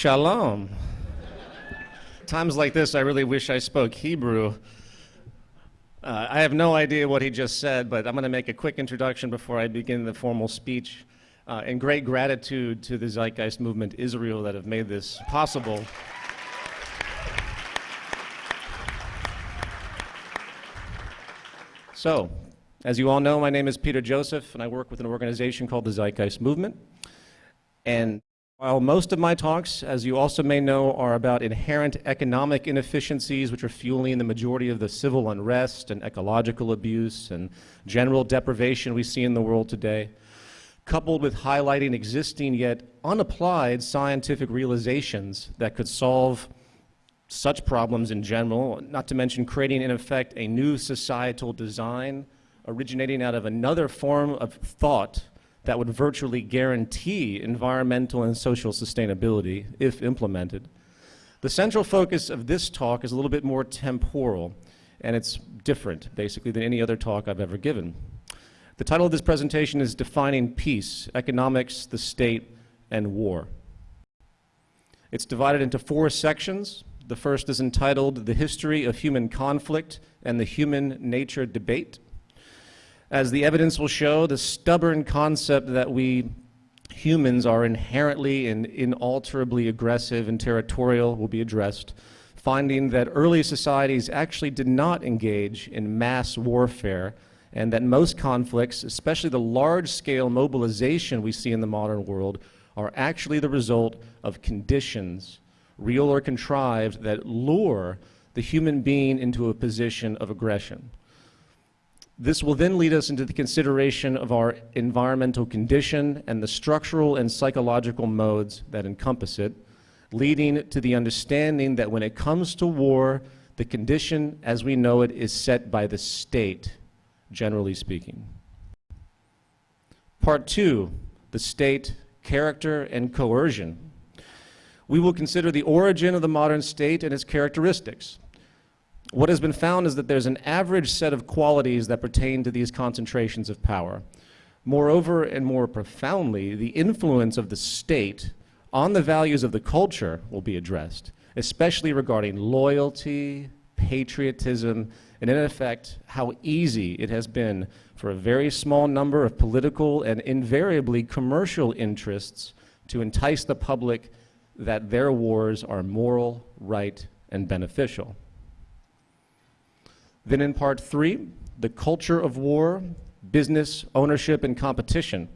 Shalom. Times like this, I really wish I spoke Hebrew. Uh, I have no idea what he just said, but I'm going to make a quick introduction before I begin the formal speech. Uh, in great gratitude to the Zeitgeist Movement Israel that have made this possible. So, as you all know, my name is Peter Joseph, and I work with an organization called the Zeitgeist Movement. And while most of my talks, as you also may know, are about inherent economic inefficiencies which are fueling the majority of the civil unrest and ecological abuse and general deprivation we see in the world today, coupled with highlighting existing yet unapplied scientific realizations that could solve such problems in general, not to mention creating, in effect, a new societal design originating out of another form of thought that would virtually guarantee environmental and social sustainability if implemented. The central focus of this talk is a little bit more temporal, and it's different, basically, than any other talk I've ever given. The title of this presentation is Defining Peace, Economics, the State, and War. It's divided into four sections. The first is entitled The History of Human Conflict and the Human Nature Debate. As the evidence will show, the stubborn concept that we humans are inherently and inalterably aggressive and territorial will be addressed, finding that early societies actually did not engage in mass warfare and that most conflicts, especially the large-scale mobilization we see in the modern world, are actually the result of conditions real or contrived, that lure the human being into a position of aggression. This will then lead us into the consideration of our environmental condition and the structural and psychological modes that encompass it, leading to the understanding that when it comes to war, the condition as we know it is set by the state, generally speaking. Part two, the state, character, and coercion we will consider the origin of the modern state and its characteristics. What has been found is that there's an average set of qualities that pertain to these concentrations of power. Moreover, and more profoundly, the influence of the state on the values of the culture will be addressed, especially regarding loyalty, patriotism, and in effect, how easy it has been for a very small number of political and invariably commercial interests to entice the public that their wars are moral, right, and beneficial. Then in part three, the culture of war, business, ownership, and competition,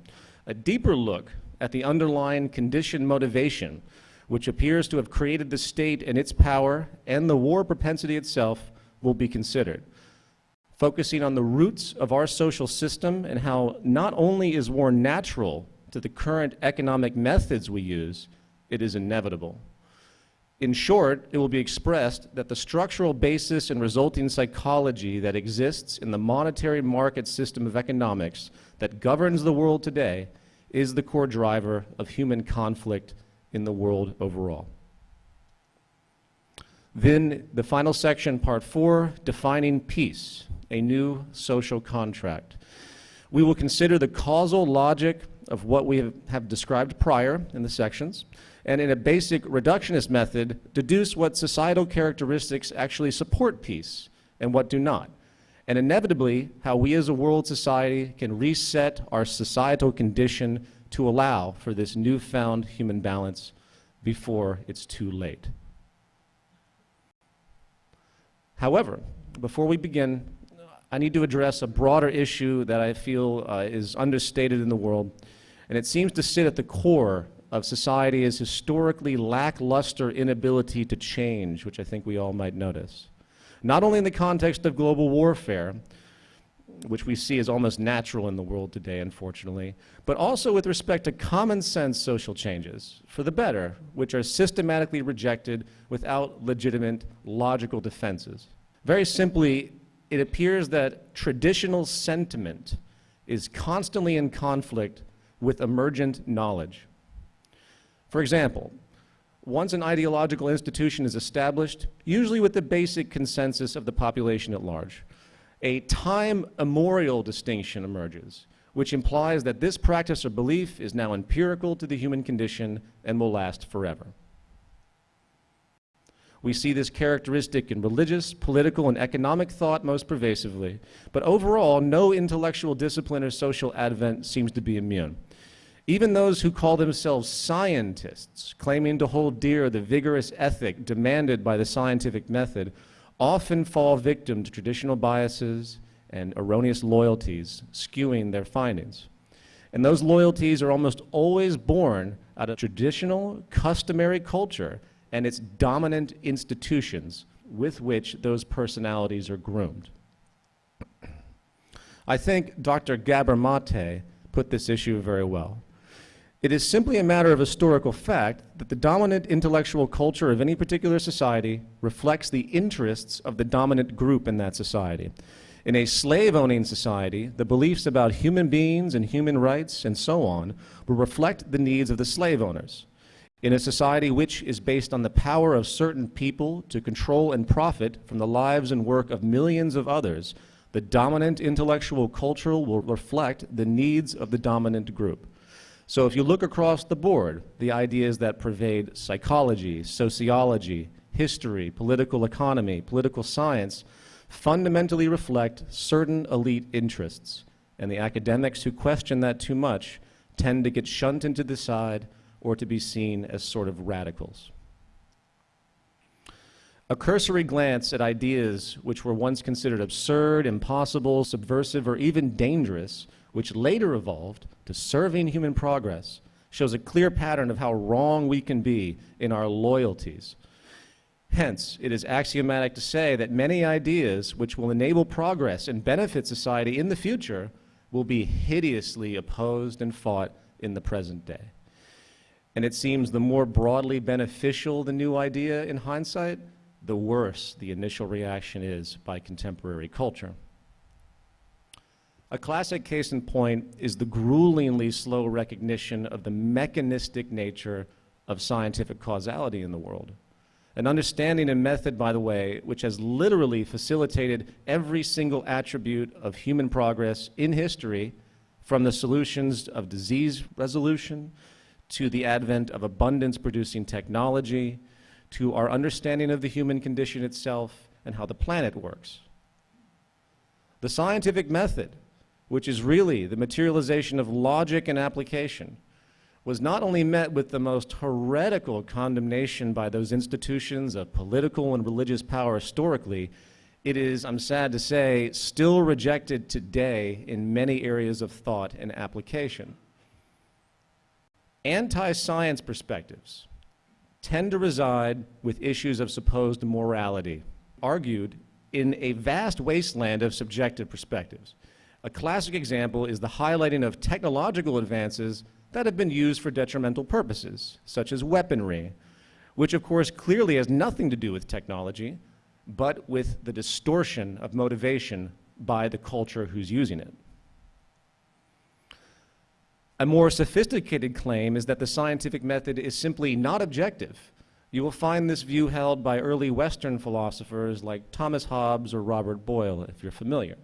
a deeper look at the underlying condition motivation, which appears to have created the state and its power and the war propensity itself will be considered. Focusing on the roots of our social system and how not only is war natural to the current economic methods we use, it is inevitable. In short, it will be expressed that the structural basis and resulting psychology that exists in the monetary market system of economics that governs the world today is the core driver of human conflict in the world overall. Then the final section, part four, defining peace, a new social contract. We will consider the causal logic of what we have, have described prior in the sections, and in a basic reductionist method, deduce what societal characteristics actually support peace and what do not. And inevitably, how we as a world society can reset our societal condition to allow for this newfound human balance before it's too late. However, before we begin, I need to address a broader issue that I feel uh, is understated in the world, and it seems to sit at the core of society is historically lackluster inability to change, which I think we all might notice. Not only in the context of global warfare, which we see as almost natural in the world today, unfortunately, but also with respect to common sense social changes for the better, which are systematically rejected without legitimate logical defenses. Very simply, it appears that traditional sentiment is constantly in conflict with emergent knowledge. For example, once an ideological institution is established, usually with the basic consensus of the population at large, a time immemorial distinction emerges, which implies that this practice or belief is now empirical to the human condition and will last forever. We see this characteristic in religious, political, and economic thought most pervasively, but overall, no intellectual discipline or social advent seems to be immune. Even those who call themselves scientists, claiming to hold dear the vigorous ethic demanded by the scientific method, often fall victim to traditional biases and erroneous loyalties, skewing their findings. And those loyalties are almost always born out of traditional, customary culture and its dominant institutions with which those personalities are groomed. I think Dr. Gabor Mate put this issue very well. It is simply a matter of historical fact that the dominant intellectual culture of any particular society reflects the interests of the dominant group in that society. In a slave-owning society, the beliefs about human beings and human rights and so on will reflect the needs of the slave owners. In a society which is based on the power of certain people to control and profit from the lives and work of millions of others, the dominant intellectual culture will reflect the needs of the dominant group. So if you look across the board, the ideas that pervade psychology, sociology, history, political economy, political science, fundamentally reflect certain elite interests. And the academics who question that too much tend to get shunted to the side or to be seen as sort of radicals. A cursory glance at ideas which were once considered absurd, impossible, subversive, or even dangerous, which later evolved to serving human progress, shows a clear pattern of how wrong we can be in our loyalties. Hence, it is axiomatic to say that many ideas which will enable progress and benefit society in the future will be hideously opposed and fought in the present day. And it seems the more broadly beneficial the new idea in hindsight, the worse the initial reaction is by contemporary culture. A classic case in point is the gruelingly slow recognition of the mechanistic nature of scientific causality in the world. An understanding and method, by the way, which has literally facilitated every single attribute of human progress in history, from the solutions of disease resolution to the advent of abundance-producing technology, to our understanding of the human condition itself and how the planet works. The scientific method, which is really the materialization of logic and application, was not only met with the most heretical condemnation by those institutions of political and religious power historically, it is, I'm sad to say, still rejected today in many areas of thought and application anti-science perspectives tend to reside with issues of supposed morality, argued in a vast wasteland of subjective perspectives. A classic example is the highlighting of technological advances that have been used for detrimental purposes, such as weaponry, which of course clearly has nothing to do with technology, but with the distortion of motivation by the culture who's using it. A more sophisticated claim is that the scientific method is simply not objective. You will find this view held by early Western philosophers like Thomas Hobbes or Robert Boyle, if you're familiar.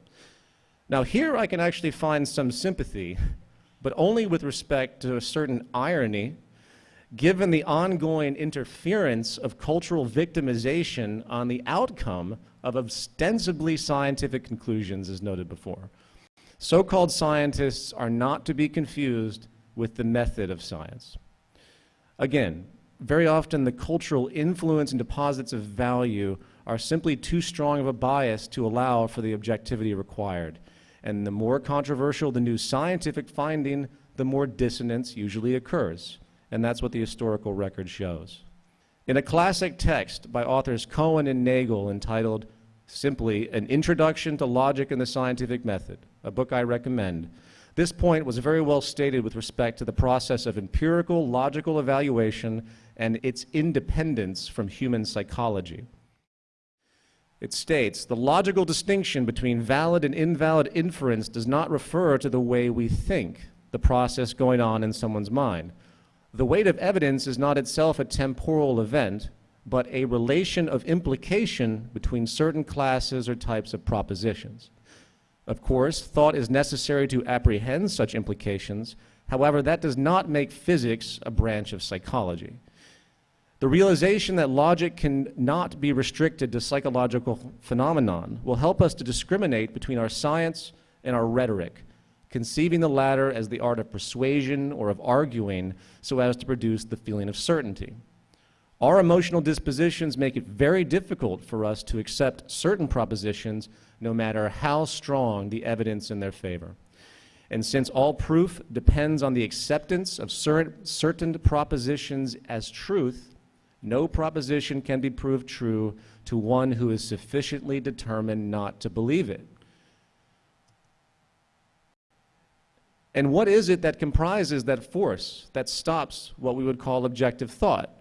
Now here I can actually find some sympathy, but only with respect to a certain irony, given the ongoing interference of cultural victimization on the outcome of ostensibly scientific conclusions, as noted before. So-called scientists are not to be confused with the method of science. Again, very often the cultural influence and deposits of value are simply too strong of a bias to allow for the objectivity required. And the more controversial the new scientific finding, the more dissonance usually occurs. And that's what the historical record shows. In a classic text by authors Cohen and Nagel entitled simply An Introduction to Logic and the Scientific Method, a book I recommend. This point was very well stated with respect to the process of empirical logical evaluation and its independence from human psychology. It states, the logical distinction between valid and invalid inference does not refer to the way we think, the process going on in someone's mind. The weight of evidence is not itself a temporal event, but a relation of implication between certain classes or types of propositions. Of course, thought is necessary to apprehend such implications. However, that does not make physics a branch of psychology. The realization that logic cannot be restricted to psychological phenomenon will help us to discriminate between our science and our rhetoric, conceiving the latter as the art of persuasion or of arguing so as to produce the feeling of certainty. Our emotional dispositions make it very difficult for us to accept certain propositions no matter how strong the evidence in their favor. And since all proof depends on the acceptance of certain propositions as truth, no proposition can be proved true to one who is sufficiently determined not to believe it. And what is it that comprises that force that stops what we would call objective thought?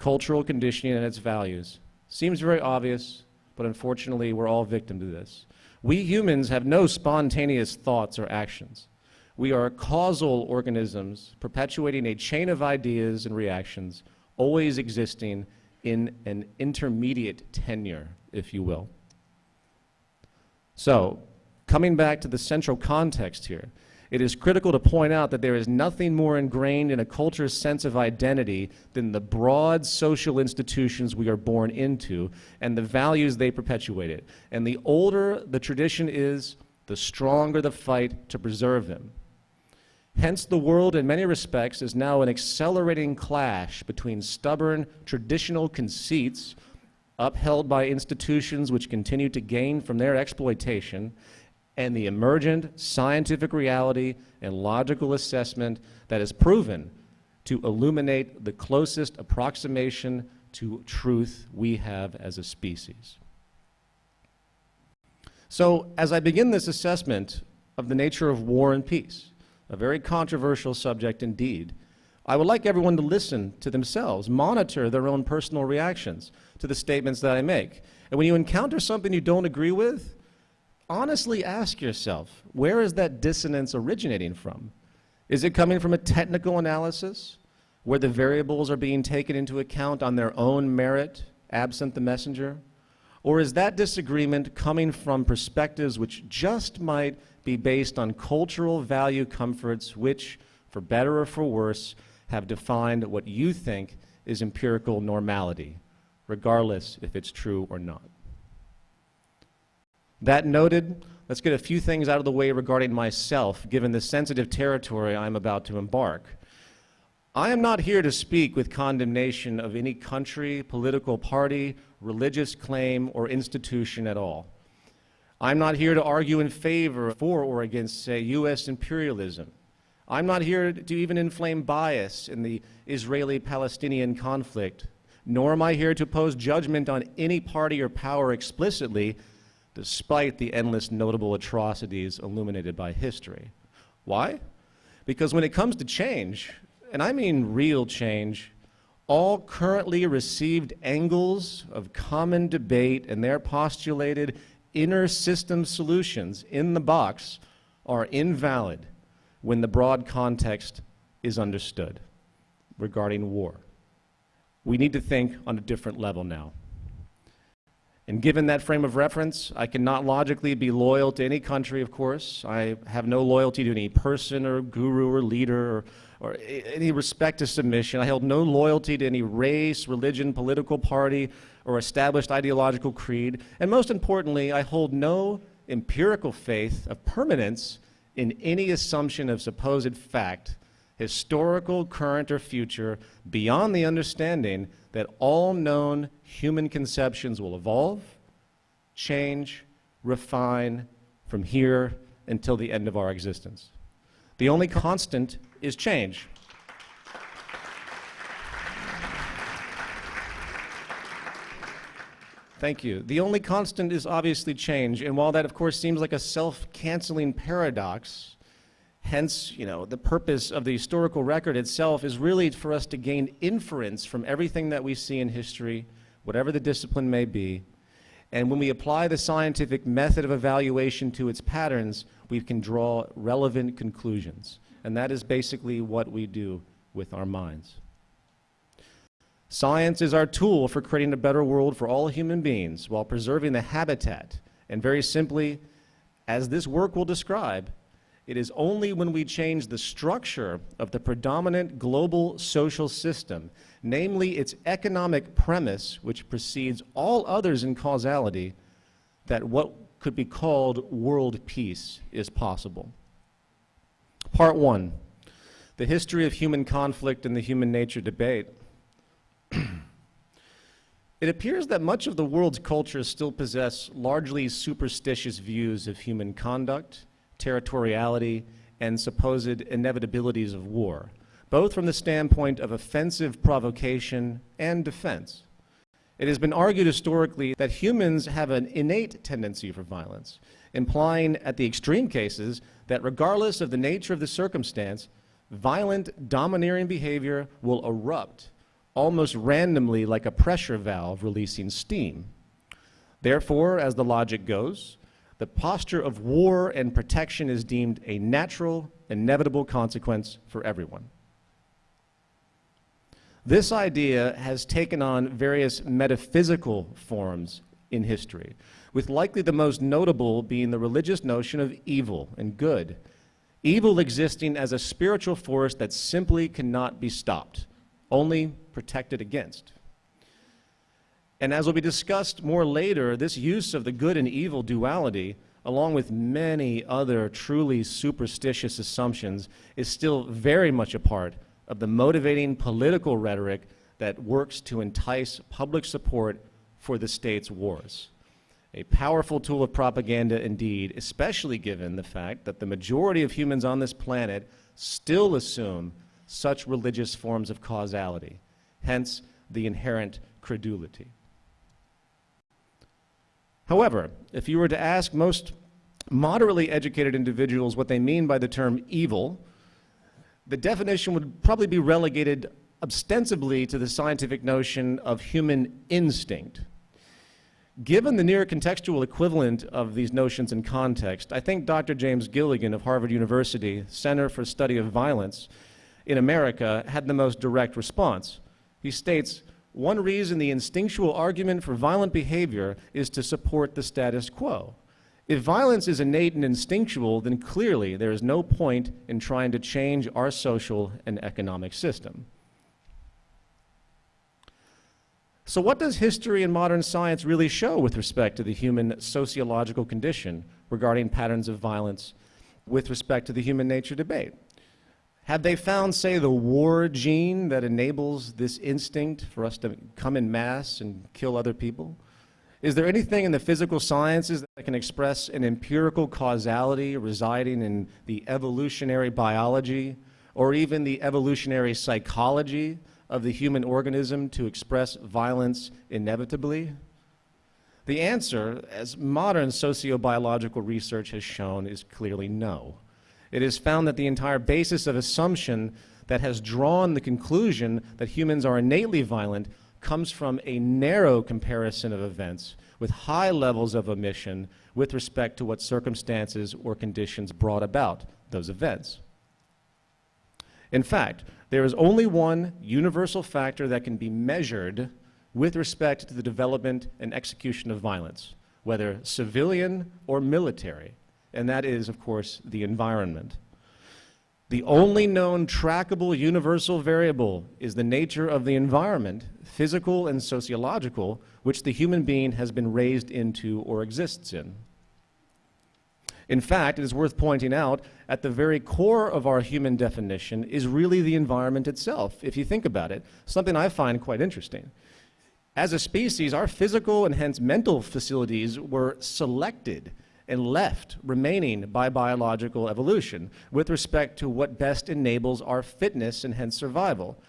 cultural conditioning and its values. Seems very obvious, but unfortunately we're all victim to this. We humans have no spontaneous thoughts or actions. We are causal organisms perpetuating a chain of ideas and reactions, always existing in an intermediate tenure, if you will. So, coming back to the central context here, it is critical to point out that there is nothing more ingrained in a culture's sense of identity than the broad social institutions we are born into and the values they perpetuated. And the older the tradition is, the stronger the fight to preserve them. Hence, the world, in many respects, is now an accelerating clash between stubborn traditional conceits upheld by institutions which continue to gain from their exploitation and the emergent scientific reality and logical assessment that is proven to illuminate the closest approximation to truth we have as a species. So as I begin this assessment of the nature of war and peace, a very controversial subject indeed, I would like everyone to listen to themselves, monitor their own personal reactions to the statements that I make. And when you encounter something you don't agree with, honestly ask yourself, where is that dissonance originating from? Is it coming from a technical analysis where the variables are being taken into account on their own merit, absent the messenger? Or is that disagreement coming from perspectives which just might be based on cultural value comforts which, for better or for worse, have defined what you think is empirical normality, regardless if it's true or not? That noted, let's get a few things out of the way regarding myself, given the sensitive territory I'm about to embark. I am not here to speak with condemnation of any country, political party, religious claim, or institution at all. I'm not here to argue in favor for or against, say, U.S. imperialism. I'm not here to even inflame bias in the Israeli-Palestinian conflict, nor am I here to pose judgment on any party or power explicitly, despite the endless notable atrocities illuminated by history. Why? Because when it comes to change, and I mean real change, all currently received angles of common debate and their postulated inner system solutions in the box are invalid when the broad context is understood regarding war. We need to think on a different level now. And given that frame of reference, I cannot logically be loyal to any country, of course. I have no loyalty to any person or guru or leader or, or any respect to submission. I held no loyalty to any race, religion, political party, or established ideological creed. And most importantly, I hold no empirical faith of permanence in any assumption of supposed fact, historical, current, or future, beyond the understanding that all known human conceptions will evolve, change, refine from here until the end of our existence. The only constant is change. Thank you. The only constant is obviously change, and while that of course seems like a self-canceling paradox, Hence, you know, the purpose of the historical record itself is really for us to gain inference from everything that we see in history, whatever the discipline may be. And when we apply the scientific method of evaluation to its patterns, we can draw relevant conclusions. And that is basically what we do with our minds. Science is our tool for creating a better world for all human beings while preserving the habitat. And very simply, as this work will describe, it is only when we change the structure of the predominant global social system, namely its economic premise, which precedes all others in causality, that what could be called world peace is possible. Part one, the history of human conflict and the human nature debate. it appears that much of the world's cultures still possess largely superstitious views of human conduct, territoriality, and supposed inevitabilities of war, both from the standpoint of offensive provocation and defense. It has been argued historically that humans have an innate tendency for violence, implying at the extreme cases that regardless of the nature of the circumstance, violent, domineering behavior will erupt almost randomly like a pressure valve releasing steam. Therefore, as the logic goes, the posture of war and protection is deemed a natural, inevitable consequence for everyone. This idea has taken on various metaphysical forms in history, with likely the most notable being the religious notion of evil and good. Evil existing as a spiritual force that simply cannot be stopped, only protected against. And as will be discussed more later, this use of the good and evil duality, along with many other truly superstitious assumptions, is still very much a part of the motivating political rhetoric that works to entice public support for the state's wars. A powerful tool of propaganda indeed, especially given the fact that the majority of humans on this planet still assume such religious forms of causality, hence the inherent credulity. However, if you were to ask most moderately educated individuals what they mean by the term evil, the definition would probably be relegated ostensibly to the scientific notion of human instinct. Given the near contextual equivalent of these notions in context, I think Dr. James Gilligan of Harvard University Center for Study of Violence in America had the most direct response. He states, one reason the instinctual argument for violent behavior is to support the status quo. If violence is innate and instinctual, then clearly there is no point in trying to change our social and economic system. So what does history and modern science really show with respect to the human sociological condition regarding patterns of violence with respect to the human nature debate? Have they found, say, the war gene that enables this instinct for us to come in mass and kill other people? Is there anything in the physical sciences that can express an empirical causality residing in the evolutionary biology or even the evolutionary psychology of the human organism to express violence inevitably? The answer, as modern sociobiological research has shown, is clearly no. It is found that the entire basis of assumption that has drawn the conclusion that humans are innately violent comes from a narrow comparison of events with high levels of omission with respect to what circumstances or conditions brought about those events. In fact, there is only one universal factor that can be measured with respect to the development and execution of violence, whether civilian or military, and that is, of course, the environment. The only known trackable universal variable is the nature of the environment, physical and sociological, which the human being has been raised into or exists in. In fact, it is worth pointing out, at the very core of our human definition is really the environment itself, if you think about it, something I find quite interesting. As a species, our physical and hence mental facilities were selected and left remaining by biological evolution with respect to what best enables our fitness and hence survival.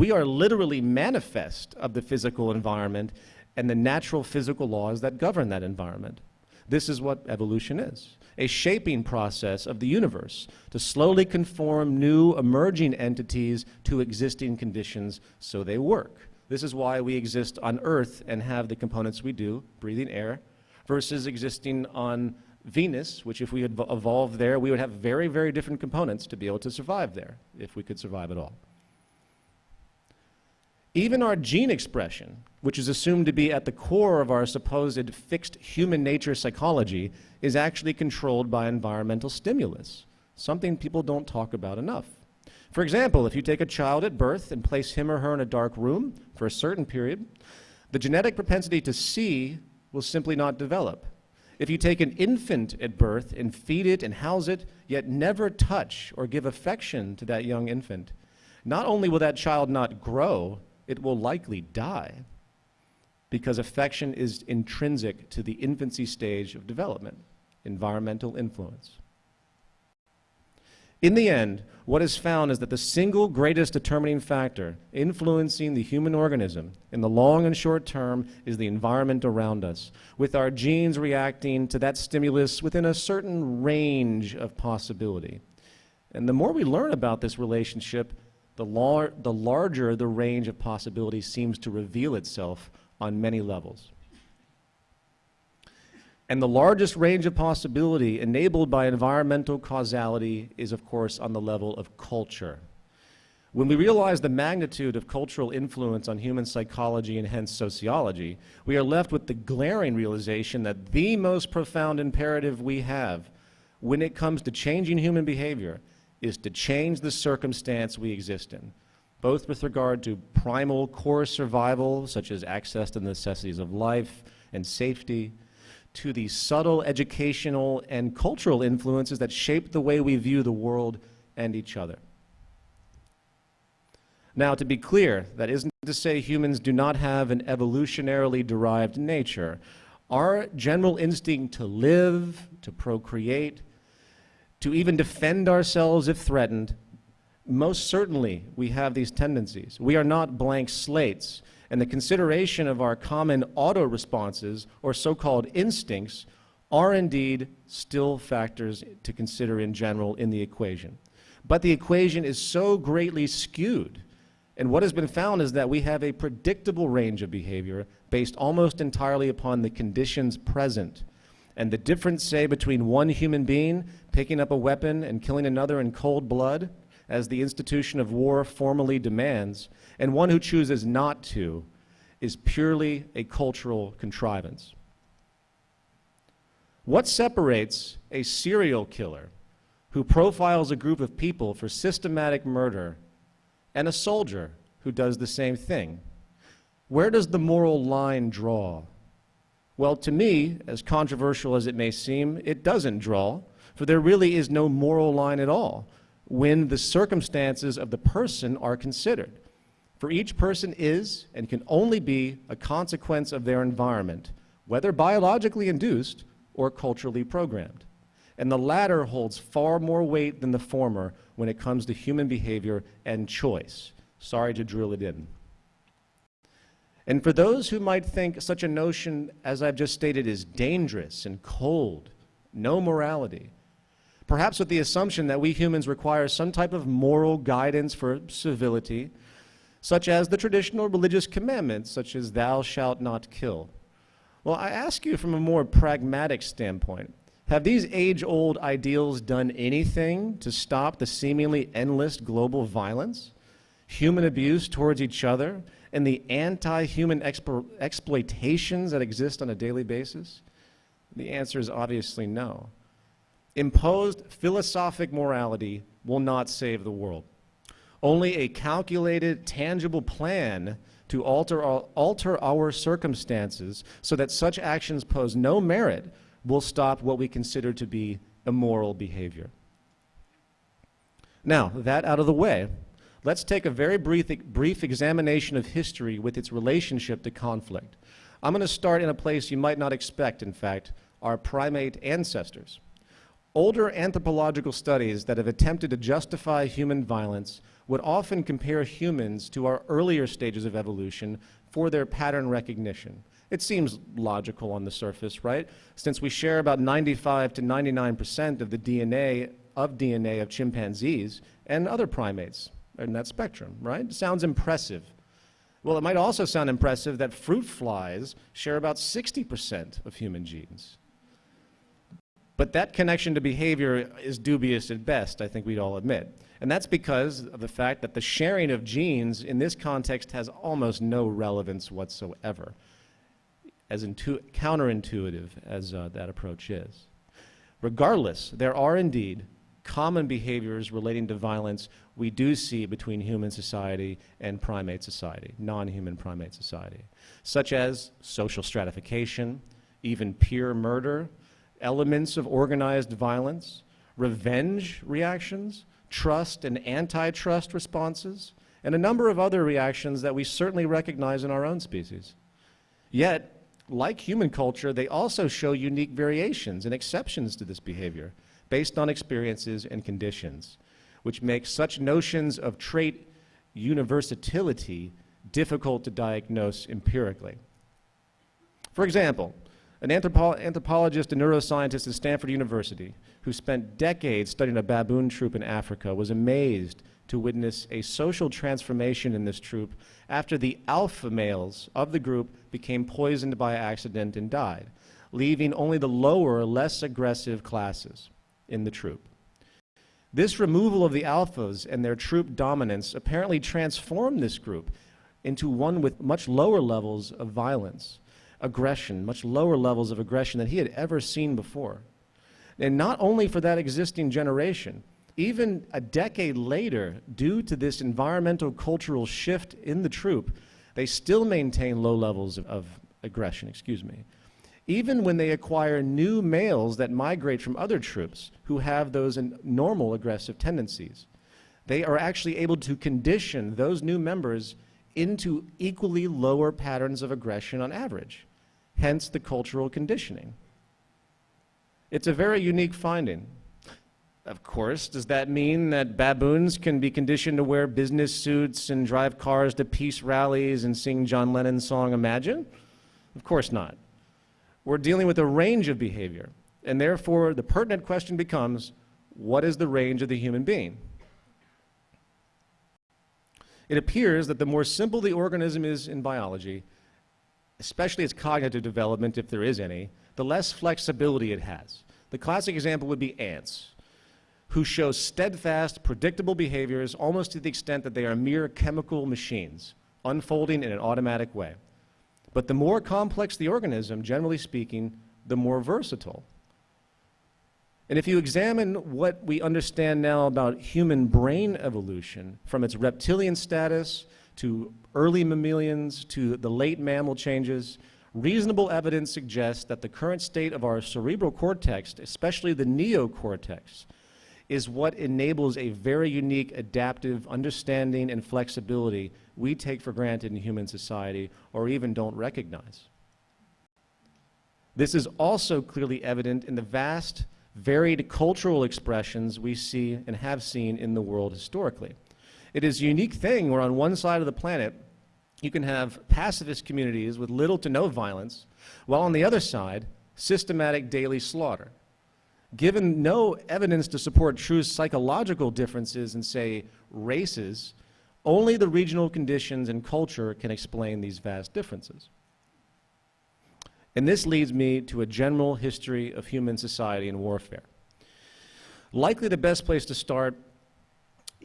We are literally manifest of the physical environment and the natural physical laws that govern that environment. This is what evolution is, a shaping process of the universe to slowly conform new emerging entities to existing conditions so they work. This is why we exist on Earth and have the components we do, breathing air, versus existing on Venus, which if we had evolved there, we would have very, very different components to be able to survive there, if we could survive at all. Even our gene expression, which is assumed to be at the core of our supposed fixed human nature psychology, is actually controlled by environmental stimulus. something people don't talk about enough. For example, if you take a child at birth and place him or her in a dark room for a certain period, the genetic propensity to see will simply not develop. If you take an infant at birth and feed it and house it, yet never touch or give affection to that young infant, not only will that child not grow, it will likely die because affection is intrinsic to the infancy stage of development, environmental influence. In the end, what is found is that the single greatest determining factor influencing the human organism in the long and short term is the environment around us, with our genes reacting to that stimulus within a certain range of possibility. And the more we learn about this relationship, the, lar the larger the range of possibility seems to reveal itself on many levels. And the largest range of possibility enabled by environmental causality is, of course, on the level of culture. When we realize the magnitude of cultural influence on human psychology and hence sociology, we are left with the glaring realization that the most profound imperative we have when it comes to changing human behavior is to change the circumstance we exist in, both with regard to primal core survival, such as access to the necessities of life and safety, to the subtle educational and cultural influences that shape the way we view the world and each other. Now, to be clear, that isn't to say humans do not have an evolutionarily derived nature. Our general instinct to live, to procreate, to even defend ourselves if threatened, most certainly we have these tendencies. We are not blank slates and the consideration of our common auto responses, or so-called instincts, are indeed still factors to consider in general in the equation. But the equation is so greatly skewed, and what has been found is that we have a predictable range of behavior based almost entirely upon the conditions present. And the difference, say, between one human being picking up a weapon and killing another in cold blood, as the institution of war formally demands, and one who chooses not to is purely a cultural contrivance. What separates a serial killer who profiles a group of people for systematic murder and a soldier who does the same thing? Where does the moral line draw? Well, to me, as controversial as it may seem, it doesn't draw, for there really is no moral line at all when the circumstances of the person are considered. For each person is and can only be a consequence of their environment, whether biologically induced or culturally programmed. And the latter holds far more weight than the former when it comes to human behavior and choice. Sorry to drill it in. And for those who might think such a notion, as I've just stated, is dangerous and cold, no morality, perhaps with the assumption that we humans require some type of moral guidance for civility, such as the traditional religious commandments, such as thou shalt not kill. Well, I ask you from a more pragmatic standpoint, have these age-old ideals done anything to stop the seemingly endless global violence, human abuse towards each other, and the anti-human explo exploitations that exist on a daily basis? The answer is obviously no. Imposed philosophic morality will not save the world. Only a calculated, tangible plan to alter our, alter our circumstances so that such actions pose no merit will stop what we consider to be immoral behavior. Now, that out of the way, let's take a very brief, brief examination of history with its relationship to conflict. I'm going to start in a place you might not expect, in fact, our primate ancestors. Older anthropological studies that have attempted to justify human violence would often compare humans to our earlier stages of evolution for their pattern recognition. It seems logical on the surface, right? Since we share about 95 to 99% of the DNA of DNA of chimpanzees and other primates in that spectrum, right? Sounds impressive. Well, it might also sound impressive that fruit flies share about 60% of human genes. But that connection to behavior is dubious at best, I think we'd all admit. And that's because of the fact that the sharing of genes in this context has almost no relevance whatsoever, as counterintuitive as uh, that approach is. Regardless, there are indeed common behaviors relating to violence we do see between human society and primate society, non-human primate society, such as social stratification, even peer murder, elements of organized violence, revenge reactions, trust and antitrust responses, and a number of other reactions that we certainly recognize in our own species. Yet, like human culture, they also show unique variations and exceptions to this behavior based on experiences and conditions, which makes such notions of trait universality difficult to diagnose empirically. For example, an anthropo anthropologist and neuroscientist at Stanford University who spent decades studying a baboon troop in Africa was amazed to witness a social transformation in this troop after the alpha males of the group became poisoned by accident and died, leaving only the lower, less aggressive classes in the troop. This removal of the alphas and their troop dominance apparently transformed this group into one with much lower levels of violence, aggression, much lower levels of aggression than he had ever seen before. And not only for that existing generation, even a decade later, due to this environmental cultural shift in the troop, they still maintain low levels of, of aggression, excuse me even when they acquire new males that migrate from other troops who have those normal aggressive tendencies. They are actually able to condition those new members into equally lower patterns of aggression on average, hence the cultural conditioning. It's a very unique finding. Of course, does that mean that baboons can be conditioned to wear business suits and drive cars to peace rallies and sing John Lennon's song Imagine? Of course not. We're dealing with a range of behavior, and therefore the pertinent question becomes, what is the range of the human being? It appears that the more simple the organism is in biology, especially its cognitive development, if there is any, the less flexibility it has. The classic example would be ants, who show steadfast, predictable behaviors almost to the extent that they are mere chemical machines, unfolding in an automatic way. But the more complex the organism, generally speaking, the more versatile. And if you examine what we understand now about human brain evolution, from its reptilian status to early mammalians to the late mammal changes, reasonable evidence suggests that the current state of our cerebral cortex, especially the neocortex, is what enables a very unique adaptive understanding and flexibility we take for granted in human society or even don't recognize. This is also clearly evident in the vast, varied cultural expressions we see and have seen in the world historically. It is a unique thing where on one side of the planet, you can have pacifist communities with little to no violence, while on the other side, systematic daily slaughter. Given no evidence to support true psychological differences in, say, races, only the regional conditions and culture can explain these vast differences. And this leads me to a general history of human society and warfare. Likely the best place to start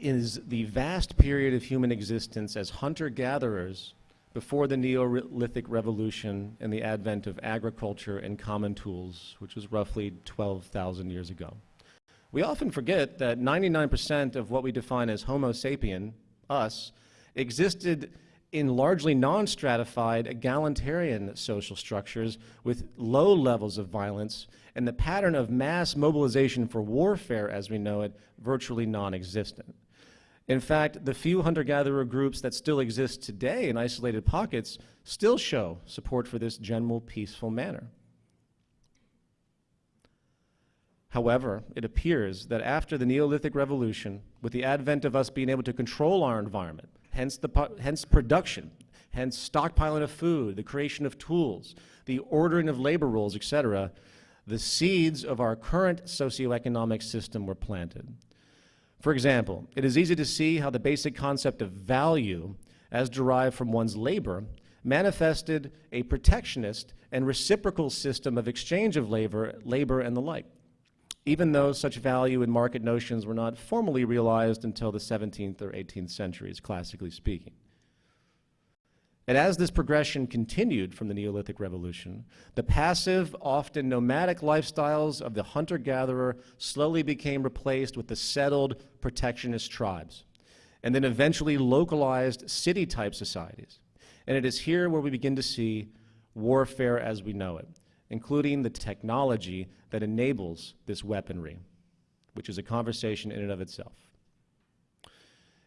is the vast period of human existence as hunter-gatherers before the Neolithic Revolution and the advent of agriculture and common tools, which was roughly 12,000 years ago. We often forget that 99% of what we define as Homo sapien, us, existed in largely non-stratified egalitarian social structures with low levels of violence and the pattern of mass mobilization for warfare as we know it virtually non-existent. In fact, the few hunter-gatherer groups that still exist today in isolated pockets still show support for this general peaceful manner. However, it appears that after the Neolithic Revolution, with the advent of us being able to control our environment, hence, the, hence production, hence stockpiling of food, the creation of tools, the ordering of labor rules, etc., the seeds of our current socioeconomic system were planted. For example, it is easy to see how the basic concept of value, as derived from one's labor, manifested a protectionist and reciprocal system of exchange of labor, labor and the like, even though such value and market notions were not formally realized until the 17th or 18th centuries, classically speaking. And as this progression continued from the Neolithic Revolution, the passive, often nomadic lifestyles of the hunter-gatherer slowly became replaced with the settled protectionist tribes, and then eventually localized city-type societies. And it is here where we begin to see warfare as we know it, including the technology that enables this weaponry, which is a conversation in and of itself.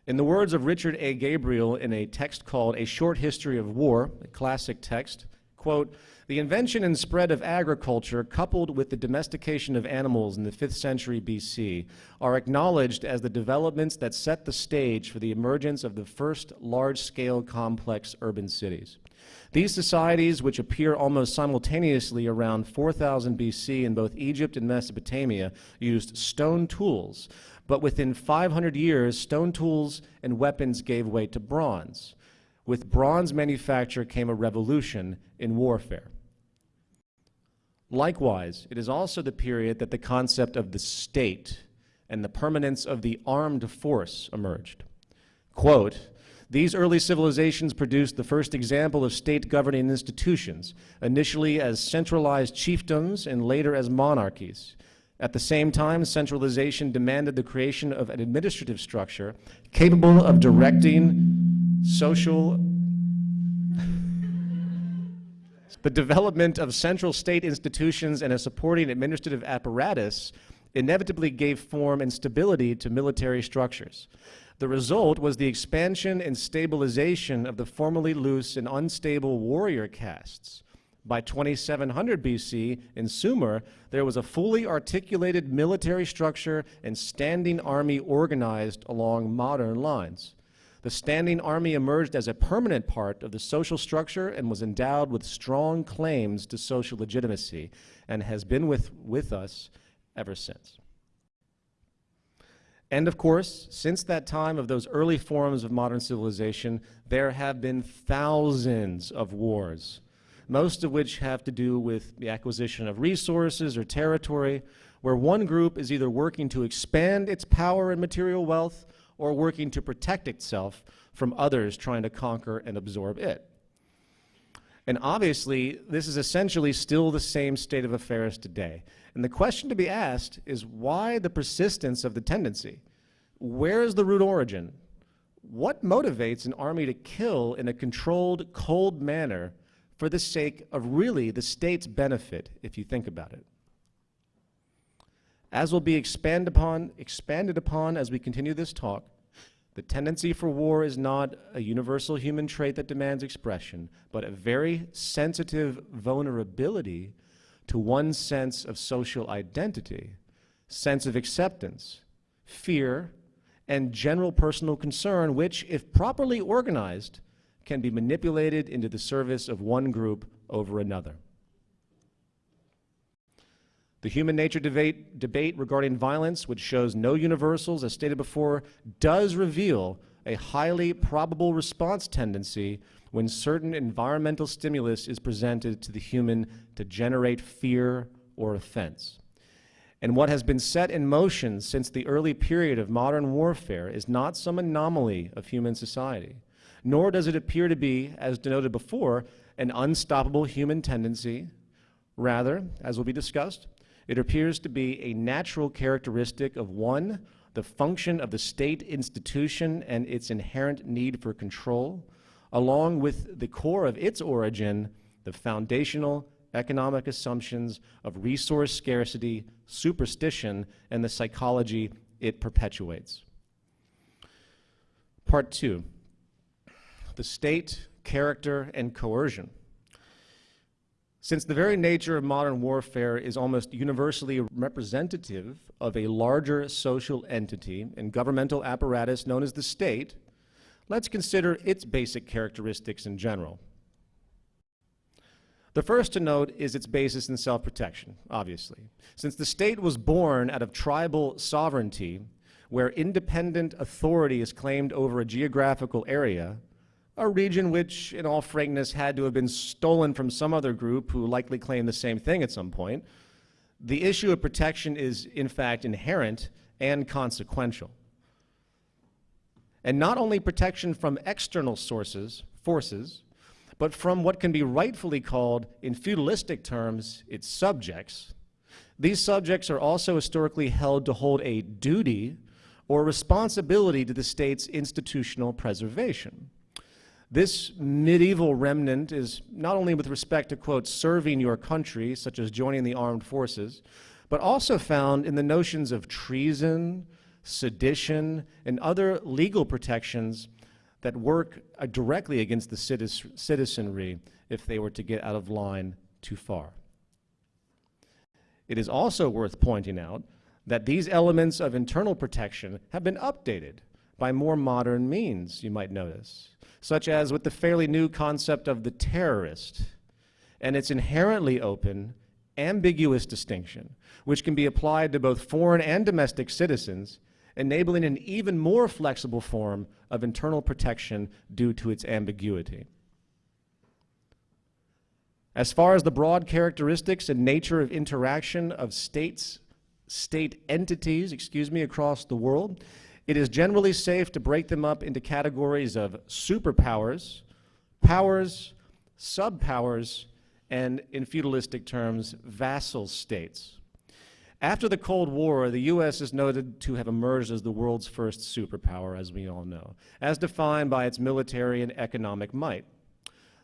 In the words of Richard A. Gabriel in a text called A Short History of War, a classic text, quote, the invention and spread of agriculture coupled with the domestication of animals in the 5th century BC are acknowledged as the developments that set the stage for the emergence of the first large-scale complex urban cities. These societies, which appear almost simultaneously around 4000 BC in both Egypt and Mesopotamia, used stone tools, but within 500 years, stone tools and weapons gave way to bronze. With bronze manufacture came a revolution in warfare. Likewise, it is also the period that the concept of the state and the permanence of the armed force emerged. Quote, these early civilizations produced the first example of state governing institutions, initially as centralized chiefdoms and later as monarchies. At the same time, centralization demanded the creation of an administrative structure capable of directing social the development of central state institutions and a supporting administrative apparatus inevitably gave form and stability to military structures. The result was the expansion and stabilization of the formerly loose and unstable warrior castes, by 2700 BC, in Sumer, there was a fully articulated military structure and standing army organized along modern lines. The standing army emerged as a permanent part of the social structure and was endowed with strong claims to social legitimacy and has been with, with us ever since. And of course, since that time of those early forms of modern civilization, there have been thousands of wars most of which have to do with the acquisition of resources or territory, where one group is either working to expand its power and material wealth or working to protect itself from others trying to conquer and absorb it. And obviously, this is essentially still the same state of affairs today. And the question to be asked is why the persistence of the tendency? Where is the root origin? What motivates an army to kill in a controlled, cold manner for the sake of really the state's benefit, if you think about it. As will be expand upon, expanded upon as we continue this talk, the tendency for war is not a universal human trait that demands expression, but a very sensitive vulnerability to one's sense of social identity, sense of acceptance, fear, and general personal concern, which, if properly organized, can be manipulated into the service of one group over another. The human nature debate, debate, regarding violence, which shows no universals, as stated before, does reveal a highly probable response tendency when certain environmental stimulus is presented to the human to generate fear or offense. And what has been set in motion since the early period of modern warfare is not some anomaly of human society nor does it appear to be, as denoted before, an unstoppable human tendency. Rather, as will be discussed, it appears to be a natural characteristic of one, the function of the state institution and its inherent need for control, along with the core of its origin, the foundational economic assumptions of resource scarcity, superstition, and the psychology it perpetuates. Part two, the state, character, and coercion. Since the very nature of modern warfare is almost universally representative of a larger social entity and governmental apparatus known as the state, let's consider its basic characteristics in general. The first to note is its basis in self-protection, obviously. Since the state was born out of tribal sovereignty, where independent authority is claimed over a geographical area, a region which, in all frankness, had to have been stolen from some other group who likely claimed the same thing at some point, the issue of protection is, in fact, inherent and consequential. And not only protection from external sources, forces, but from what can be rightfully called, in feudalistic terms, its subjects. These subjects are also historically held to hold a duty or responsibility to the state's institutional preservation. This medieval remnant is not only with respect to, quote, serving your country, such as joining the armed forces, but also found in the notions of treason, sedition, and other legal protections that work uh, directly against the citizenry if they were to get out of line too far. It is also worth pointing out that these elements of internal protection have been updated by more modern means, you might notice, such as with the fairly new concept of the terrorist and its inherently open, ambiguous distinction, which can be applied to both foreign and domestic citizens enabling an even more flexible form of internal protection due to its ambiguity. As far as the broad characteristics and nature of interaction of states, state entities, excuse me, across the world, it is generally safe to break them up into categories of superpowers, powers, subpowers, and in feudalistic terms, vassal states. After the Cold War, the U.S. is noted to have emerged as the world's first superpower, as we all know, as defined by its military and economic might.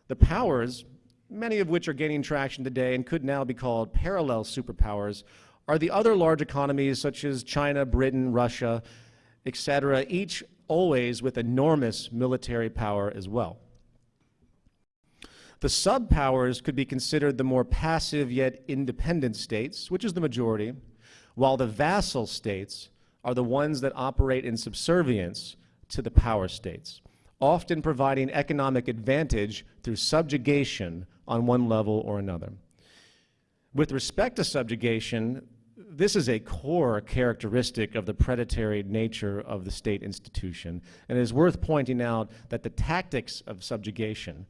The powers, many of which are gaining traction today and could now be called parallel superpowers, are the other large economies such as China, Britain, Russia, etc., each always with enormous military power as well. The subpowers could be considered the more passive yet independent states, which is the majority, while the vassal states are the ones that operate in subservience to the power states, often providing economic advantage through subjugation on one level or another. With respect to subjugation, this is a core characteristic of the predatory nature of the state institution, and it is worth pointing out that the tactics of subjugation,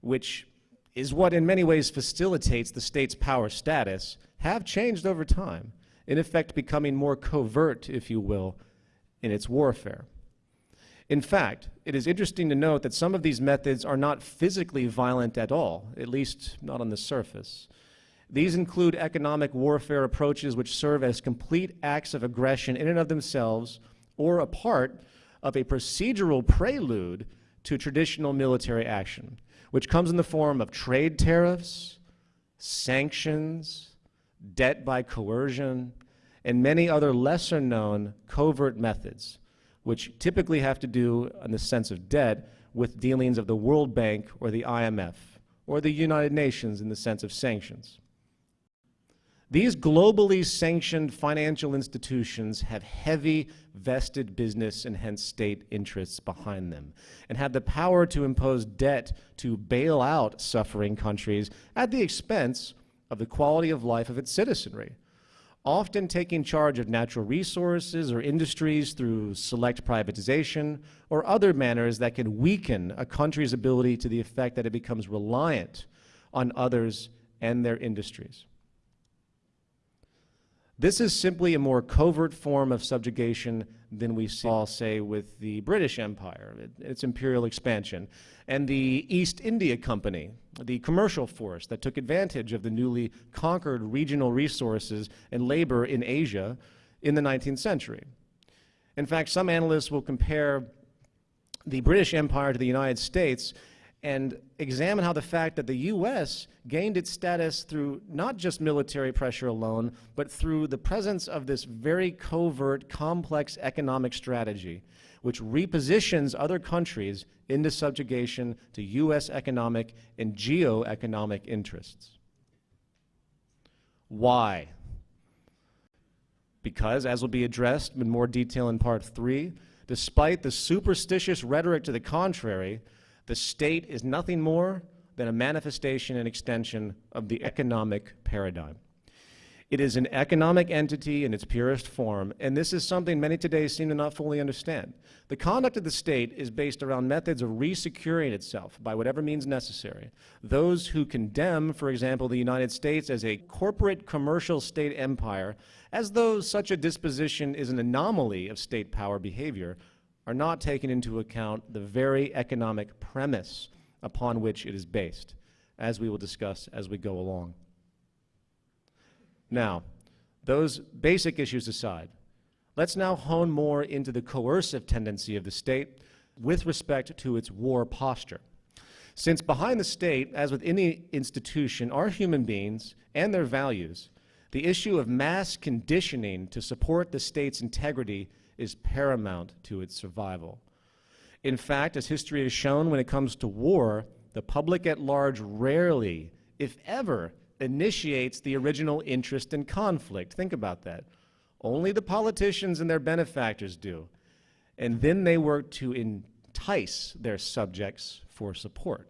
which is what in many ways facilitates the state's power status, have changed over time in effect becoming more covert, if you will, in its warfare. In fact, it is interesting to note that some of these methods are not physically violent at all, at least not on the surface. These include economic warfare approaches which serve as complete acts of aggression in and of themselves or a part of a procedural prelude to traditional military action, which comes in the form of trade tariffs, sanctions, debt by coercion, and many other lesser known covert methods, which typically have to do, in the sense of debt, with dealings of the World Bank or the IMF, or the United Nations in the sense of sanctions. These globally sanctioned financial institutions have heavy vested business and hence state interests behind them and have the power to impose debt to bail out suffering countries at the expense of the quality of life of its citizenry, often taking charge of natural resources or industries through select privatization or other manners that can weaken a country's ability to the effect that it becomes reliant on others and their industries. This is simply a more covert form of subjugation than we saw, say, with the British Empire, its imperial expansion, and the East India Company, the commercial force that took advantage of the newly conquered regional resources and labor in Asia in the 19th century. In fact, some analysts will compare the British Empire to the United States and examine how the fact that the U.S. gained its status through not just military pressure alone, but through the presence of this very covert, complex economic strategy, which repositions other countries into subjugation to U.S. economic and geo-economic interests. Why? Because, as will be addressed in more detail in part three, despite the superstitious rhetoric to the contrary, the state is nothing more than a manifestation and extension of the economic paradigm. It is an economic entity in its purest form, and this is something many today seem to not fully understand. The conduct of the state is based around methods of resecuring itself by whatever means necessary. Those who condemn, for example, the United States as a corporate commercial state empire, as though such a disposition is an anomaly of state power behavior, are not taking into account the very economic premise upon which it is based, as we will discuss as we go along. Now, those basic issues aside, let's now hone more into the coercive tendency of the state with respect to its war posture. Since behind the state, as with any institution, are human beings and their values, the issue of mass conditioning to support the state's integrity is paramount to its survival. In fact, as history has shown, when it comes to war, the public at large rarely, if ever, initiates the original interest in conflict. Think about that. Only the politicians and their benefactors do. And then they work to entice their subjects for support.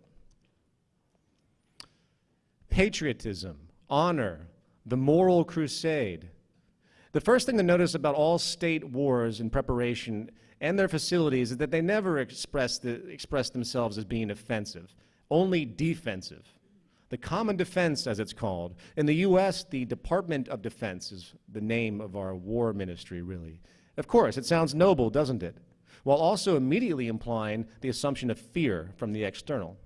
Patriotism, honor, the moral crusade. The first thing to notice about all state wars in preparation and their facilities is that they never express, the, express themselves as being offensive, only defensive. The Common Defense, as it's called. In the U.S., the Department of Defense is the name of our war ministry, really. Of course, it sounds noble, doesn't it? While also immediately implying the assumption of fear from the external.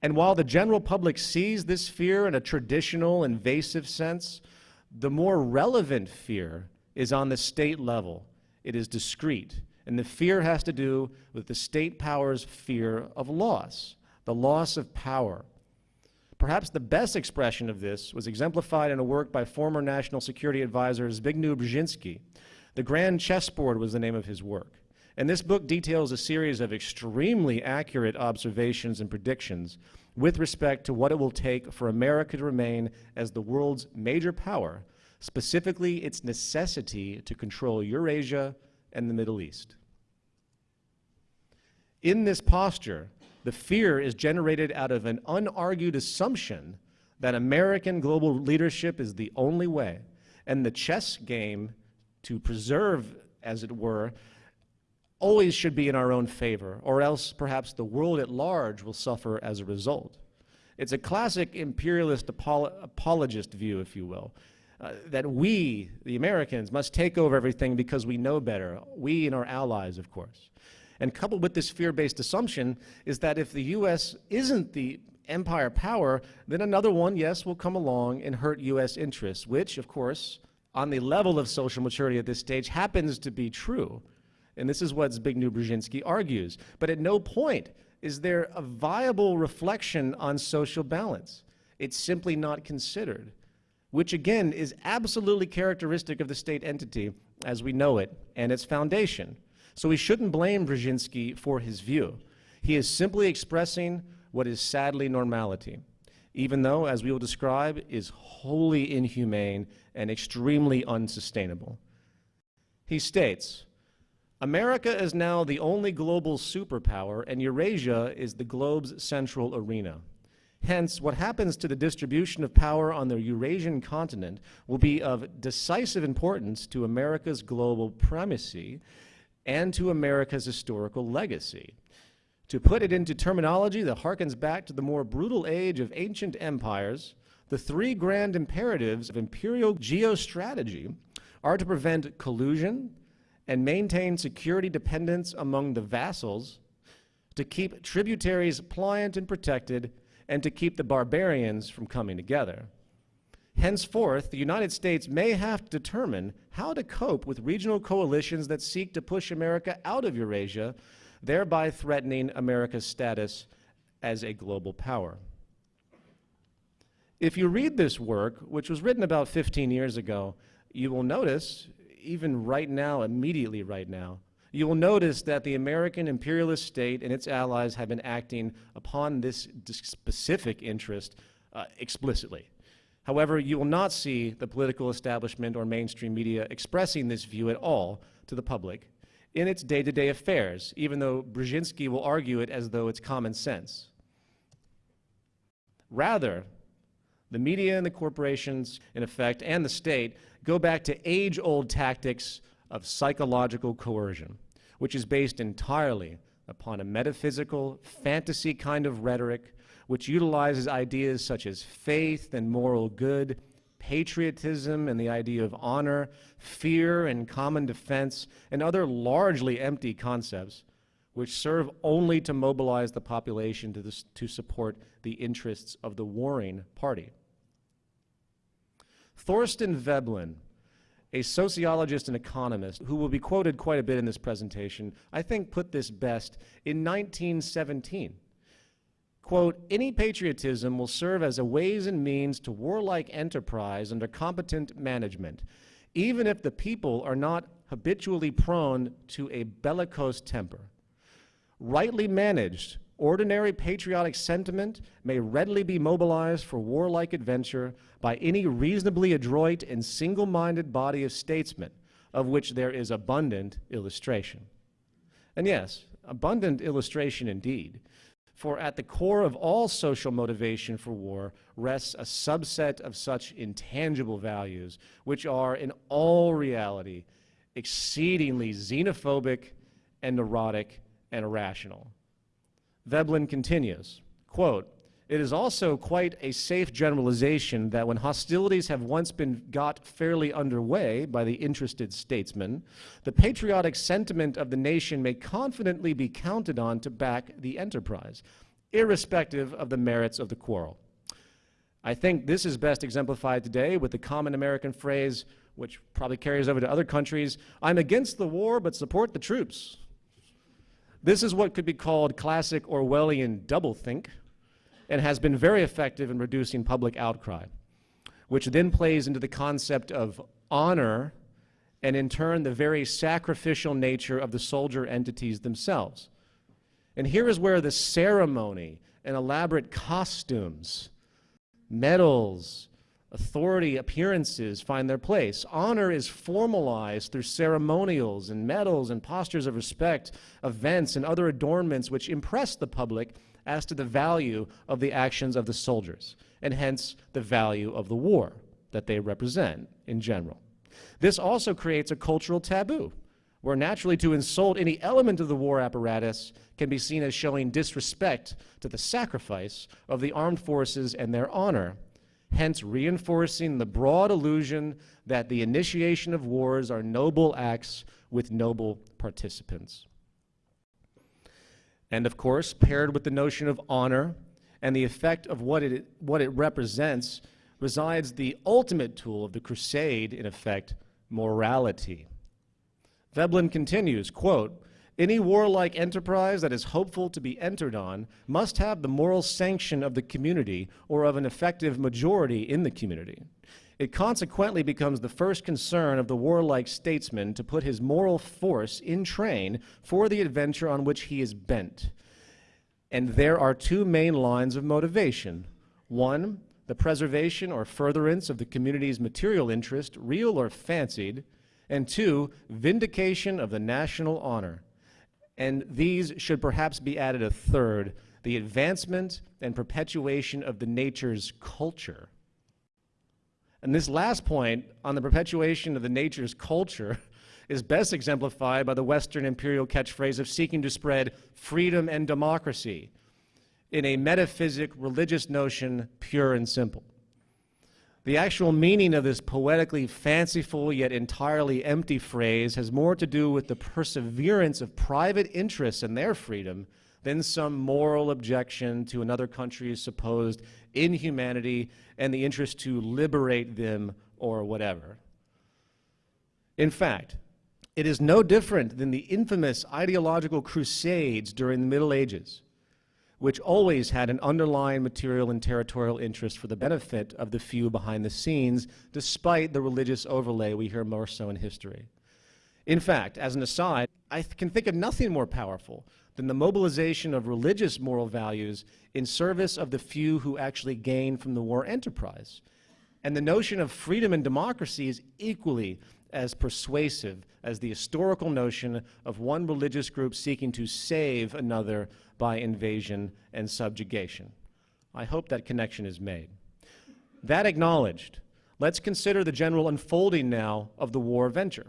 And while the general public sees this fear in a traditional, invasive sense, the more relevant fear is on the state level. It is discrete. And the fear has to do with the state power's fear of loss, the loss of power. Perhaps the best expression of this was exemplified in a work by former National Security Advisor Zbigniew Brzezinski. The Grand Chessboard was the name of his work. And this book details a series of extremely accurate observations and predictions with respect to what it will take for America to remain as the world's major power, specifically its necessity to control Eurasia and the Middle East. In this posture, the fear is generated out of an unargued assumption that American global leadership is the only way, and the chess game to preserve, as it were, always should be in our own favor, or else perhaps the world at large will suffer as a result. It's a classic imperialist apolo apologist view, if you will, uh, that we, the Americans, must take over everything because we know better, we and our allies, of course. And coupled with this fear-based assumption is that if the U.S. isn't the empire power, then another one, yes, will come along and hurt U.S. interests, which, of course, on the level of social maturity at this stage happens to be true. And this is what Zbigniew Brzezinski argues. But at no point is there a viable reflection on social balance. It's simply not considered, which again is absolutely characteristic of the state entity as we know it and its foundation. So we shouldn't blame Brzezinski for his view. He is simply expressing what is sadly normality, even though, as we will describe, is wholly inhumane and extremely unsustainable. He states, America is now the only global superpower, and Eurasia is the globe's central arena. Hence, what happens to the distribution of power on the Eurasian continent will be of decisive importance to America's global primacy and to America's historical legacy. To put it into terminology that harkens back to the more brutal age of ancient empires, the three grand imperatives of imperial geostrategy are to prevent collusion, and maintain security dependence among the vassals, to keep tributaries pliant and protected, and to keep the barbarians from coming together. Henceforth, the United States may have to determine how to cope with regional coalitions that seek to push America out of Eurasia, thereby threatening America's status as a global power. If you read this work, which was written about 15 years ago, you will notice even right now, immediately right now, you will notice that the American imperialist state and its allies have been acting upon this specific interest uh, explicitly. However, you will not see the political establishment or mainstream media expressing this view at all to the public in its day-to-day -day affairs, even though Brzezinski will argue it as though it's common sense. Rather, the media and the corporations, in effect, and the state go back to age-old tactics of psychological coercion, which is based entirely upon a metaphysical, fantasy kind of rhetoric which utilizes ideas such as faith and moral good, patriotism and the idea of honor, fear and common defense, and other largely empty concepts, which serve only to mobilize the population to, this, to support the interests of the warring party. Thorstein Veblen, a sociologist and economist who will be quoted quite a bit in this presentation, I think put this best in 1917. Quote, any patriotism will serve as a ways and means to warlike enterprise under competent management, even if the people are not habitually prone to a bellicose temper. Rightly managed, ordinary patriotic sentiment may readily be mobilized for warlike adventure by any reasonably adroit and single-minded body of statesmen, of which there is abundant illustration. And yes, abundant illustration indeed, for at the core of all social motivation for war rests a subset of such intangible values, which are in all reality exceedingly xenophobic and neurotic and irrational. Veblen continues, quote, it is also quite a safe generalization that when hostilities have once been got fairly underway by the interested statesmen, the patriotic sentiment of the nation may confidently be counted on to back the enterprise, irrespective of the merits of the quarrel. I think this is best exemplified today with the common American phrase, which probably carries over to other countries, I'm against the war but support the troops. This is what could be called classic Orwellian doublethink and has been very effective in reducing public outcry, which then plays into the concept of honor and in turn the very sacrificial nature of the soldier entities themselves. And here is where the ceremony and elaborate costumes, medals, authority appearances find their place. Honor is formalized through ceremonials and medals and postures of respect, events and other adornments which impress the public as to the value of the actions of the soldiers, and hence the value of the war that they represent in general. This also creates a cultural taboo, where naturally to insult any element of the war apparatus can be seen as showing disrespect to the sacrifice of the armed forces and their honor hence reinforcing the broad illusion that the initiation of wars are noble acts with noble participants. And of course, paired with the notion of honor and the effect of what it, what it represents, resides the ultimate tool of the crusade, in effect, morality. Veblen continues, quote, any warlike enterprise that is hopeful to be entered on must have the moral sanction of the community or of an effective majority in the community. It consequently becomes the first concern of the warlike statesman to put his moral force in train for the adventure on which he is bent. And there are two main lines of motivation. One, the preservation or furtherance of the community's material interest, real or fancied, and two, vindication of the national honor and these should perhaps be added a third, the advancement and perpetuation of the nature's culture. And this last point on the perpetuation of the nature's culture is best exemplified by the Western imperial catchphrase of seeking to spread freedom and democracy in a metaphysic religious notion, pure and simple. The actual meaning of this poetically fanciful yet entirely empty phrase has more to do with the perseverance of private interests and their freedom than some moral objection to another country's supposed inhumanity and the interest to liberate them or whatever. In fact, it is no different than the infamous ideological crusades during the Middle Ages which always had an underlying material and territorial interest for the benefit of the few behind the scenes, despite the religious overlay we hear more so in history. In fact, as an aside, I can think of nothing more powerful than the mobilization of religious moral values in service of the few who actually gain from the war enterprise. And the notion of freedom and democracy is equally as persuasive as the historical notion of one religious group seeking to save another by invasion and subjugation. I hope that connection is made. That acknowledged, let's consider the general unfolding now of the war venture.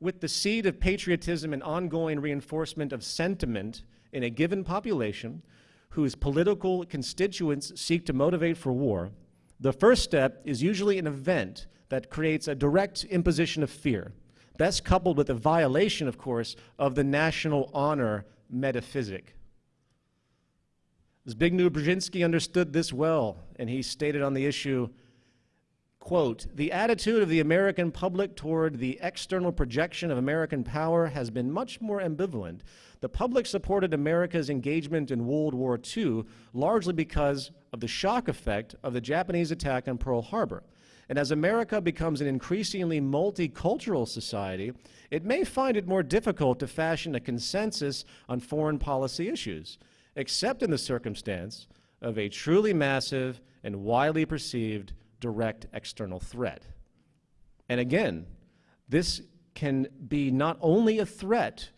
With the seed of patriotism and ongoing reinforcement of sentiment in a given population whose political constituents seek to motivate for war, the first step is usually an event that creates a direct imposition of fear best coupled with a violation, of course, of the national honor metaphysic. Zbigniew Brzezinski understood this well, and he stated on the issue, quote, the attitude of the American public toward the external projection of American power has been much more ambivalent. The public supported America's engagement in World War II largely because of the shock effect of the Japanese attack on Pearl Harbor. And as America becomes an increasingly multicultural society, it may find it more difficult to fashion a consensus on foreign policy issues except in the circumstance of a truly massive and widely perceived direct external threat. And again, this can be not only a threat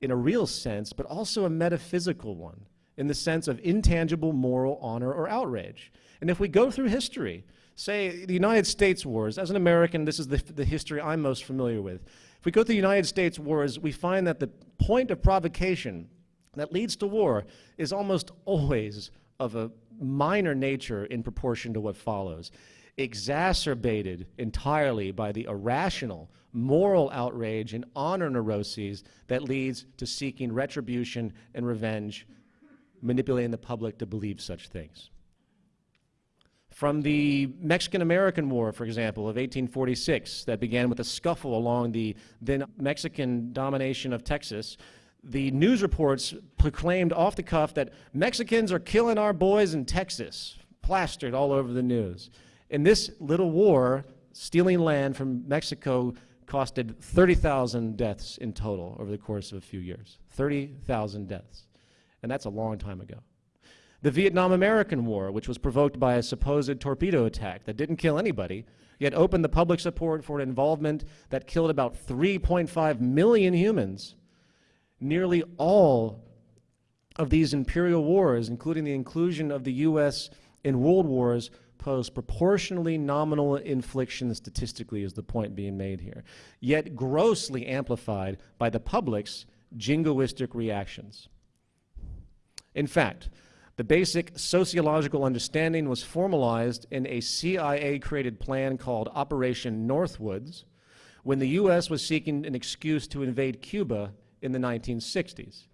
in a real sense, but also a metaphysical one in the sense of intangible moral honor or outrage. And if we go through history, say the United States wars, as an American, this is the, the history I'm most familiar with. If we go to the United States wars, we find that the point of provocation that leads to war is almost always of a minor nature in proportion to what follows, exacerbated entirely by the irrational moral outrage and honor neuroses that leads to seeking retribution and revenge, manipulating the public to believe such things. From the Mexican-American War, for example, of 1846, that began with a scuffle along the then Mexican domination of Texas, the news reports proclaimed off the cuff that Mexicans are killing our boys in Texas, plastered all over the news. In this little war, stealing land from Mexico costed 30,000 deaths in total over the course of a few years. 30,000 deaths. And that's a long time ago. The Vietnam-American War, which was provoked by a supposed torpedo attack that didn't kill anybody, yet opened the public support for an involvement that killed about 3.5 million humans nearly all of these imperial wars, including the inclusion of the U.S. in world wars, pose proportionally nominal infliction statistically is the point being made here, yet grossly amplified by the public's jingoistic reactions. In fact, the basic sociological understanding was formalized in a CIA-created plan called Operation Northwoods when the U.S. was seeking an excuse to invade Cuba in the 1960s.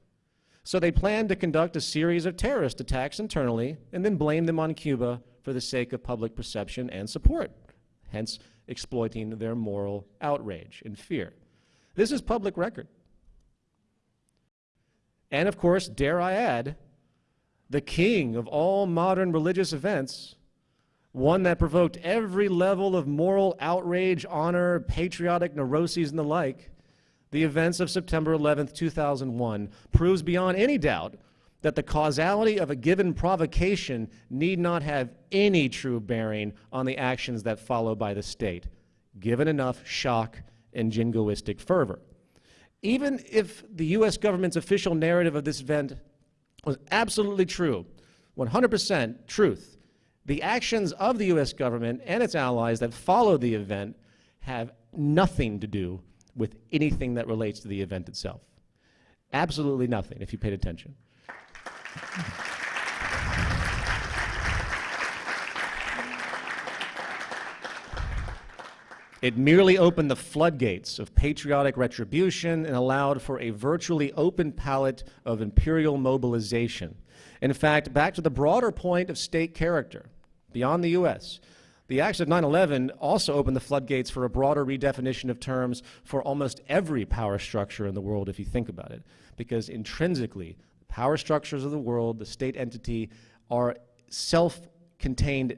So they planned to conduct a series of terrorist attacks internally and then blame them on Cuba for the sake of public perception and support, hence exploiting their moral outrage and fear. This is public record. And of course, dare I add, the king of all modern religious events, one that provoked every level of moral outrage, honor, patriotic neuroses, and the like, the events of September 11, 2001, proves beyond any doubt that the causality of a given provocation need not have any true bearing on the actions that follow by the state, given enough shock and jingoistic fervor. Even if the U.S. government's official narrative of this event was absolutely true, 100% truth, the actions of the U.S. government and its allies that followed the event have nothing to do with anything that relates to the event itself. Absolutely nothing, if you paid attention. It merely opened the floodgates of patriotic retribution and allowed for a virtually open palette of imperial mobilization. In fact, back to the broader point of state character, beyond the U.S., the acts of 9-11 also opened the floodgates for a broader redefinition of terms for almost every power structure in the world, if you think about it. Because intrinsically, power structures of the world, the state entity, are self-contained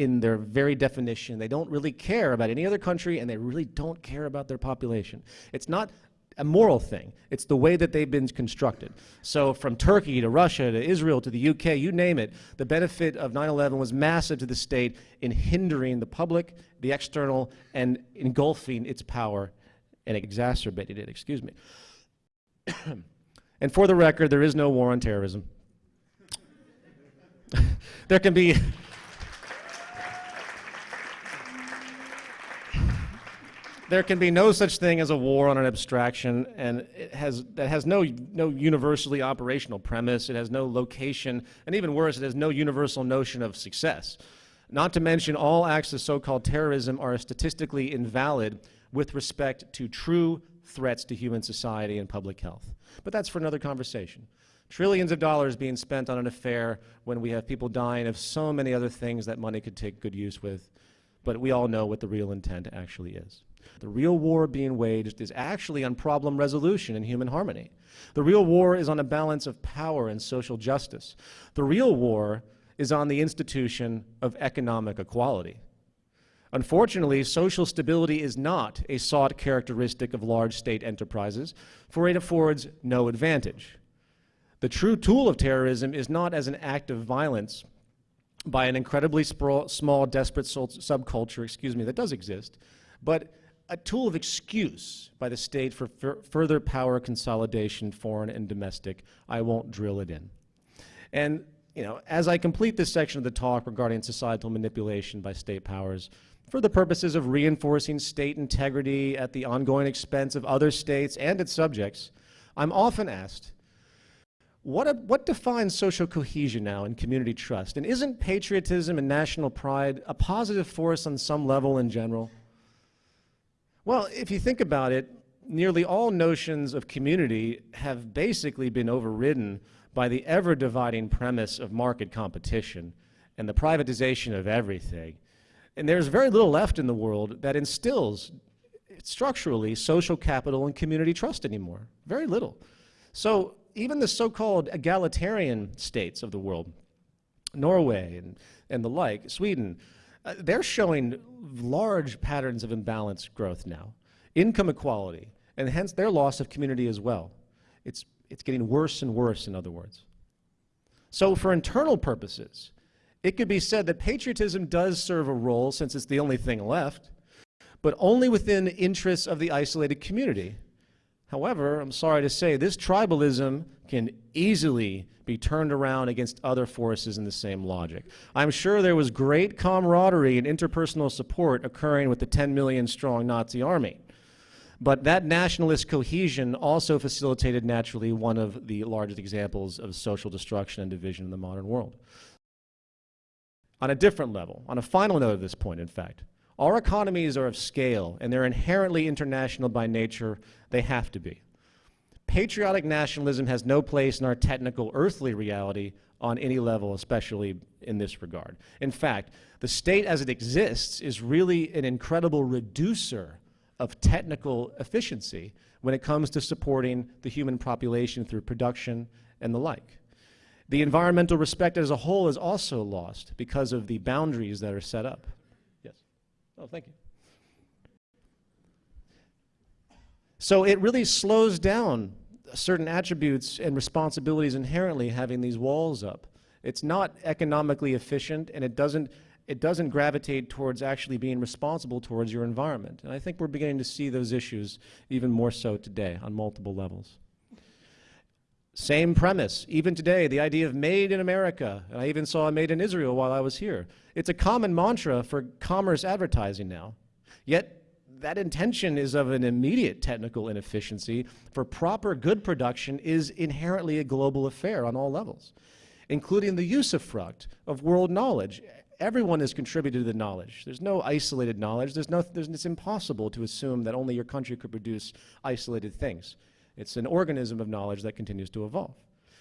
in their very definition. They don't really care about any other country, and they really don't care about their population. It's not a moral thing. It's the way that they've been constructed. So from Turkey to Russia to Israel to the UK, you name it, the benefit of 9-11 was massive to the state in hindering the public, the external, and engulfing its power and exacerbated it, excuse me. and for the record, there is no war on terrorism. there can be there can be no such thing as a war on an abstraction, and it has, that has no, no universally operational premise, it has no location, and even worse, it has no universal notion of success. Not to mention all acts of so-called terrorism are statistically invalid with respect to true threats to human society and public health. But that's for another conversation. Trillions of dollars being spent on an affair when we have people dying of so many other things that money could take good use with. But we all know what the real intent actually is. The real war being waged is actually on problem resolution and human harmony. The real war is on a balance of power and social justice. The real war is on the institution of economic equality. Unfortunately, social stability is not a sought characteristic of large state enterprises, for it affords no advantage. The true tool of terrorism is not as an act of violence by an incredibly small, desperate subculture, excuse me, that does exist, but a tool of excuse by the state for further power consolidation, foreign and domestic. I won't drill it in. And, you know, as I complete this section of the talk regarding societal manipulation by state powers, for the purposes of reinforcing state integrity at the ongoing expense of other states and its subjects, I'm often asked, what, a, what defines social cohesion now and community trust? And isn't patriotism and national pride a positive force on some level in general? Well, if you think about it, nearly all notions of community have basically been overridden by the ever-dividing premise of market competition and the privatization of everything. And there's very little left in the world that instills structurally social capital and community trust anymore. Very little. So even the so-called egalitarian states of the world, Norway and, and the like, Sweden, uh, they're showing large patterns of imbalanced growth now. Income equality, and hence their loss of community as well. It's, it's getting worse and worse, in other words. So for internal purposes, it could be said that patriotism does serve a role since it's the only thing left, but only within interests of the isolated community However, I'm sorry to say, this tribalism can easily be turned around against other forces in the same logic. I'm sure there was great camaraderie and interpersonal support occurring with the 10 million strong Nazi army. But that nationalist cohesion also facilitated naturally one of the largest examples of social destruction and division in the modern world. On a different level, on a final note of this point, in fact, our economies are of scale, and they're inherently international by nature. They have to be. Patriotic nationalism has no place in our technical earthly reality on any level, especially in this regard. In fact, the state as it exists is really an incredible reducer of technical efficiency when it comes to supporting the human population through production and the like. The environmental respect as a whole is also lost because of the boundaries that are set up. Oh, thank you. So it really slows down certain attributes and responsibilities inherently having these walls up. It's not economically efficient and it doesn't, it doesn't gravitate towards actually being responsible towards your environment. And I think we're beginning to see those issues even more so today on multiple levels. Same premise, even today, the idea of made in America. And I even saw a made in Israel while I was here. It's a common mantra for commerce advertising now. Yet that intention is of an immediate technical inefficiency, for proper good production is inherently a global affair on all levels, including the usufruct of world knowledge. Everyone has contributed to the knowledge. There's no isolated knowledge. There's no, there's, it's impossible to assume that only your country could produce isolated things. It's an organism of knowledge that continues to evolve.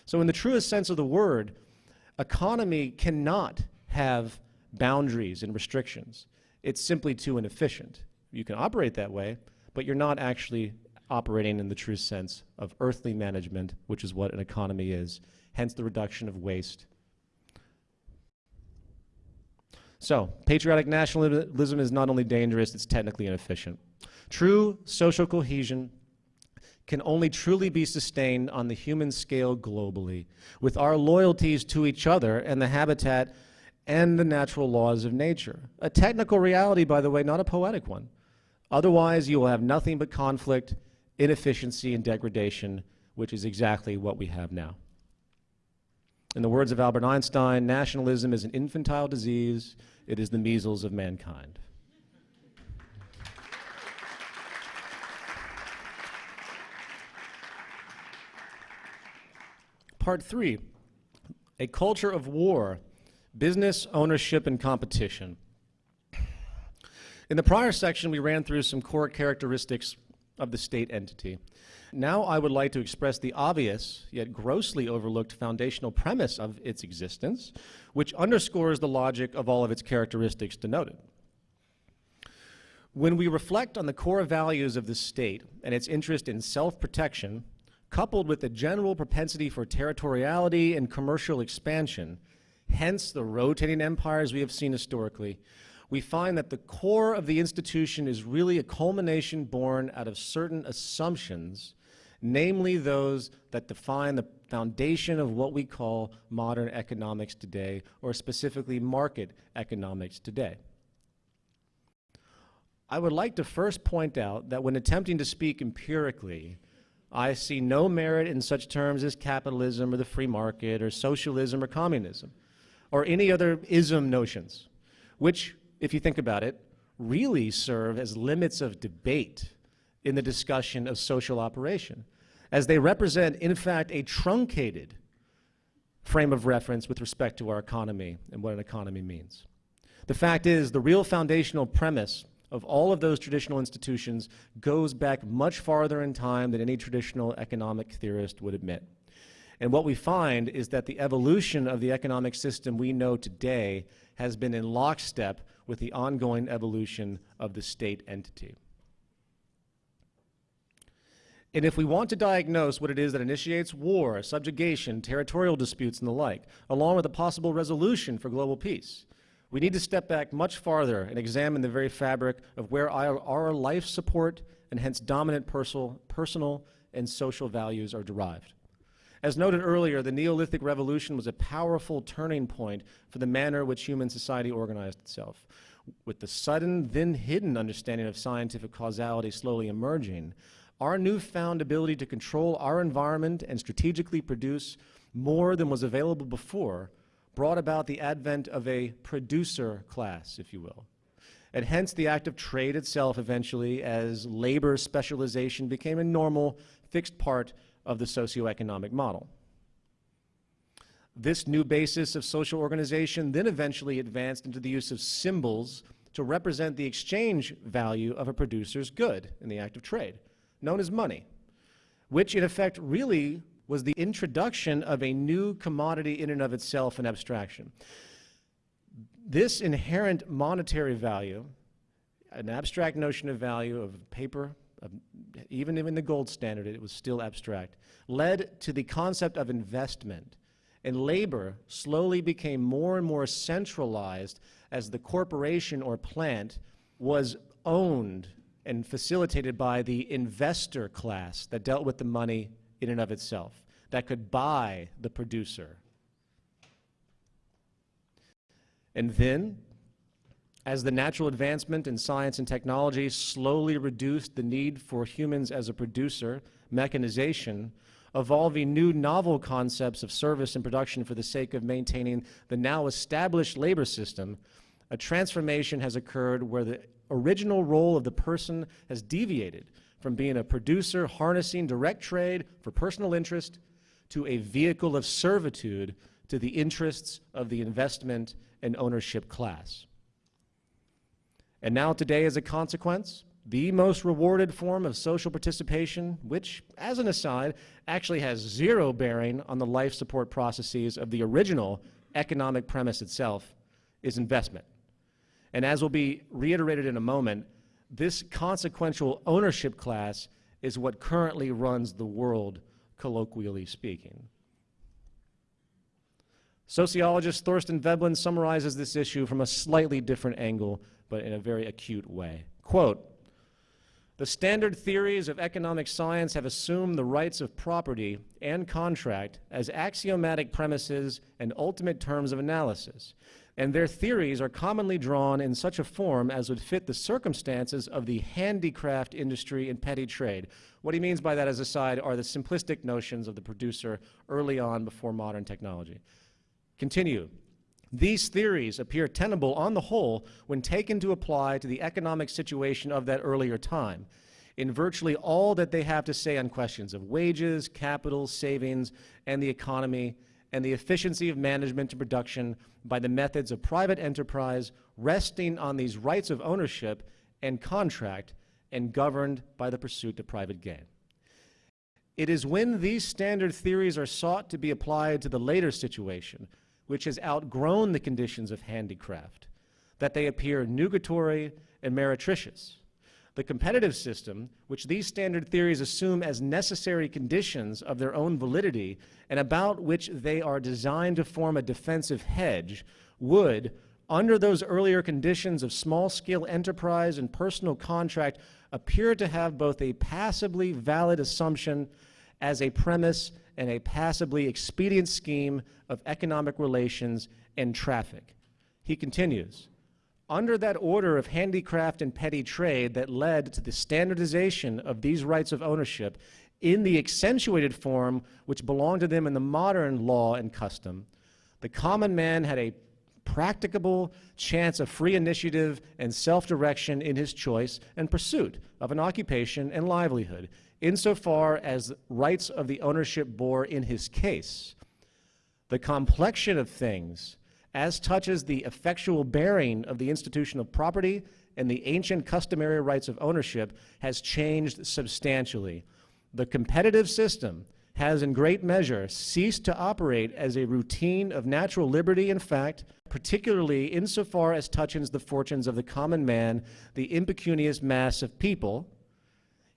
So in the truest sense of the word, economy cannot have boundaries and restrictions. It's simply too inefficient. You can operate that way, but you're not actually operating in the true sense of earthly management, which is what an economy is, hence the reduction of waste. So, patriotic nationalism is not only dangerous, it's technically inefficient. True social cohesion can only truly be sustained on the human scale globally, with our loyalties to each other and the habitat and the natural laws of nature. A technical reality, by the way, not a poetic one. Otherwise, you will have nothing but conflict, inefficiency, and degradation, which is exactly what we have now. In the words of Albert Einstein, nationalism is an infantile disease. It is the measles of mankind. Part three, a culture of war, business, ownership, and competition. In the prior section, we ran through some core characteristics of the state entity. Now I would like to express the obvious, yet grossly overlooked foundational premise of its existence, which underscores the logic of all of its characteristics denoted. When we reflect on the core values of the state and its interest in self-protection, coupled with the general propensity for territoriality and commercial expansion, hence the rotating empires we have seen historically, we find that the core of the institution is really a culmination born out of certain assumptions namely those that define the foundation of what we call modern economics today, or specifically market economics today. I would like to first point out that when attempting to speak empirically, I see no merit in such terms as capitalism or the free market or socialism or communism or any other ism notions, which, if you think about it, really serve as limits of debate in the discussion of social operation, as they represent, in fact, a truncated frame of reference with respect to our economy and what an economy means. The fact is, the real foundational premise of all of those traditional institutions goes back much farther in time than any traditional economic theorist would admit. And what we find is that the evolution of the economic system we know today has been in lockstep with the ongoing evolution of the state entity. And if we want to diagnose what it is that initiates war, subjugation, territorial disputes, and the like, along with a possible resolution for global peace, we need to step back much farther and examine the very fabric of where our, our life support and hence dominant personal, personal and social values are derived. As noted earlier, the Neolithic Revolution was a powerful turning point for the manner in which human society organized itself. With the sudden, then hidden understanding of scientific causality slowly emerging, our newfound ability to control our environment and strategically produce more than was available before brought about the advent of a producer class, if you will. And hence the act of trade itself eventually as labor specialization became a normal, fixed part of the socioeconomic model. This new basis of social organization then eventually advanced into the use of symbols to represent the exchange value of a producer's good in the act of trade known as money, which in effect really was the introduction of a new commodity in and of itself, an abstraction. This inherent monetary value, an abstract notion of value of paper, of, even in the gold standard, it was still abstract, led to the concept of investment. And labor slowly became more and more centralized as the corporation or plant was owned and facilitated by the investor class that dealt with the money in and of itself, that could buy the producer. And then, as the natural advancement in science and technology slowly reduced the need for humans as a producer, mechanization, evolving new novel concepts of service and production for the sake of maintaining the now established labor system, a transformation has occurred where the original role of the person has deviated from being a producer harnessing direct trade for personal interest to a vehicle of servitude to the interests of the investment and ownership class. And now today, as a consequence, the most rewarded form of social participation, which, as an aside, actually has zero bearing on the life support processes of the original economic premise itself, is investment. And as will be reiterated in a moment, this consequential ownership class is what currently runs the world, colloquially speaking. Sociologist Thorstein Veblen summarizes this issue from a slightly different angle, but in a very acute way. Quote, the standard theories of economic science have assumed the rights of property and contract as axiomatic premises and ultimate terms of analysis and their theories are commonly drawn in such a form as would fit the circumstances of the handicraft industry and petty trade. What he means by that, as a side, are the simplistic notions of the producer early on before modern technology. Continue. These theories appear tenable on the whole when taken to apply to the economic situation of that earlier time in virtually all that they have to say on questions of wages, capital, savings, and the economy and the efficiency of management and production by the methods of private enterprise resting on these rights of ownership and contract and governed by the pursuit of private gain. It is when these standard theories are sought to be applied to the later situation, which has outgrown the conditions of handicraft, that they appear nugatory and meretricious. The competitive system, which these standard theories assume as necessary conditions of their own validity and about which they are designed to form a defensive hedge, would, under those earlier conditions of small-scale enterprise and personal contract, appear to have both a passably valid assumption as a premise and a passably expedient scheme of economic relations and traffic. He continues, under that order of handicraft and petty trade that led to the standardization of these rights of ownership in the accentuated form which belonged to them in the modern law and custom, the common man had a practicable chance of free initiative and self-direction in his choice and pursuit of an occupation and livelihood, insofar as rights of the ownership bore in his case. The complexion of things, as touches the effectual bearing of the institution of property and the ancient customary rights of ownership, has changed substantially. The competitive system has in great measure ceased to operate as a routine of natural liberty in fact, particularly insofar as touches the fortunes of the common man, the impecunious mass of people,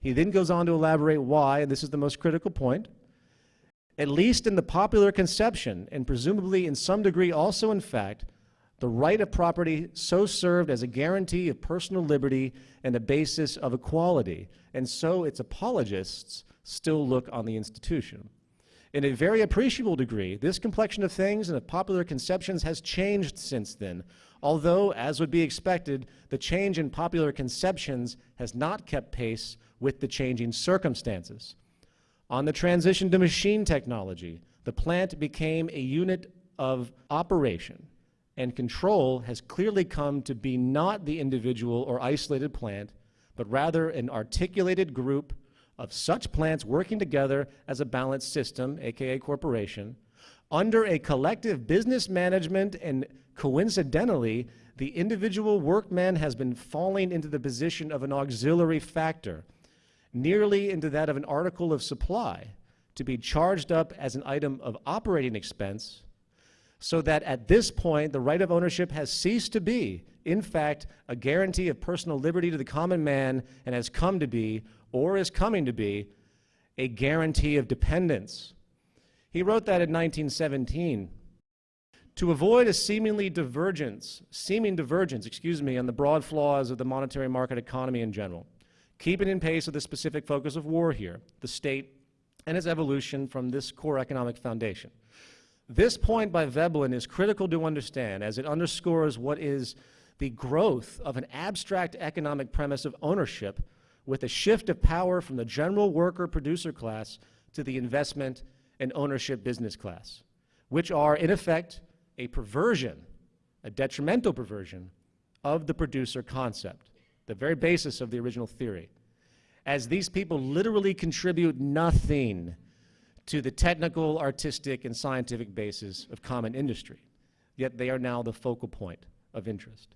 he then goes on to elaborate why, and this is the most critical point, at least in the popular conception, and presumably in some degree also in fact, the right of property so served as a guarantee of personal liberty and a basis of equality, and so its apologists still look on the institution. In a very appreciable degree, this complexion of things and of popular conceptions has changed since then, although, as would be expected, the change in popular conceptions has not kept pace with the changing circumstances. On the transition to machine technology, the plant became a unit of operation, and control has clearly come to be not the individual or isolated plant, but rather an articulated group of such plants working together as a balanced system, aka corporation, under a collective business management and coincidentally, the individual workman has been falling into the position of an auxiliary factor, nearly into that of an article of supply to be charged up as an item of operating expense so that at this point the right of ownership has ceased to be, in fact, a guarantee of personal liberty to the common man and has come to be, or is coming to be, a guarantee of dependence. He wrote that in 1917. To avoid a seemingly divergence, seeming divergence, excuse me, on the broad flaws of the monetary market economy in general, keeping in pace with the specific focus of war here, the state and its evolution from this core economic foundation. This point by Veblen is critical to understand as it underscores what is the growth of an abstract economic premise of ownership with a shift of power from the general worker producer class to the investment and ownership business class, which are in effect a perversion, a detrimental perversion of the producer concept the very basis of the original theory, as these people literally contribute nothing to the technical, artistic, and scientific basis of common industry, yet they are now the focal point of interest.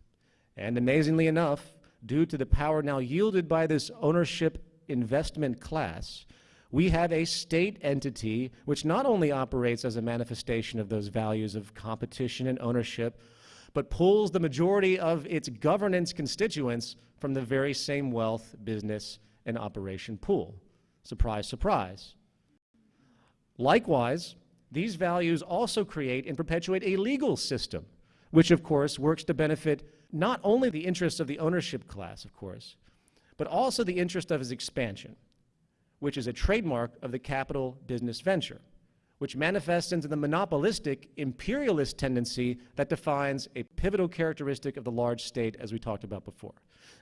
And amazingly enough, due to the power now yielded by this ownership investment class, we have a state entity which not only operates as a manifestation of those values of competition and ownership, but pulls the majority of its governance constituents from the very same wealth, business, and operation pool. Surprise, surprise. Likewise, these values also create and perpetuate a legal system, which of course works to benefit not only the interests of the ownership class, of course, but also the interest of its expansion, which is a trademark of the capital business venture, which manifests into the monopolistic imperialist tendency that defines a pivotal characteristic of the large state as we talked about before.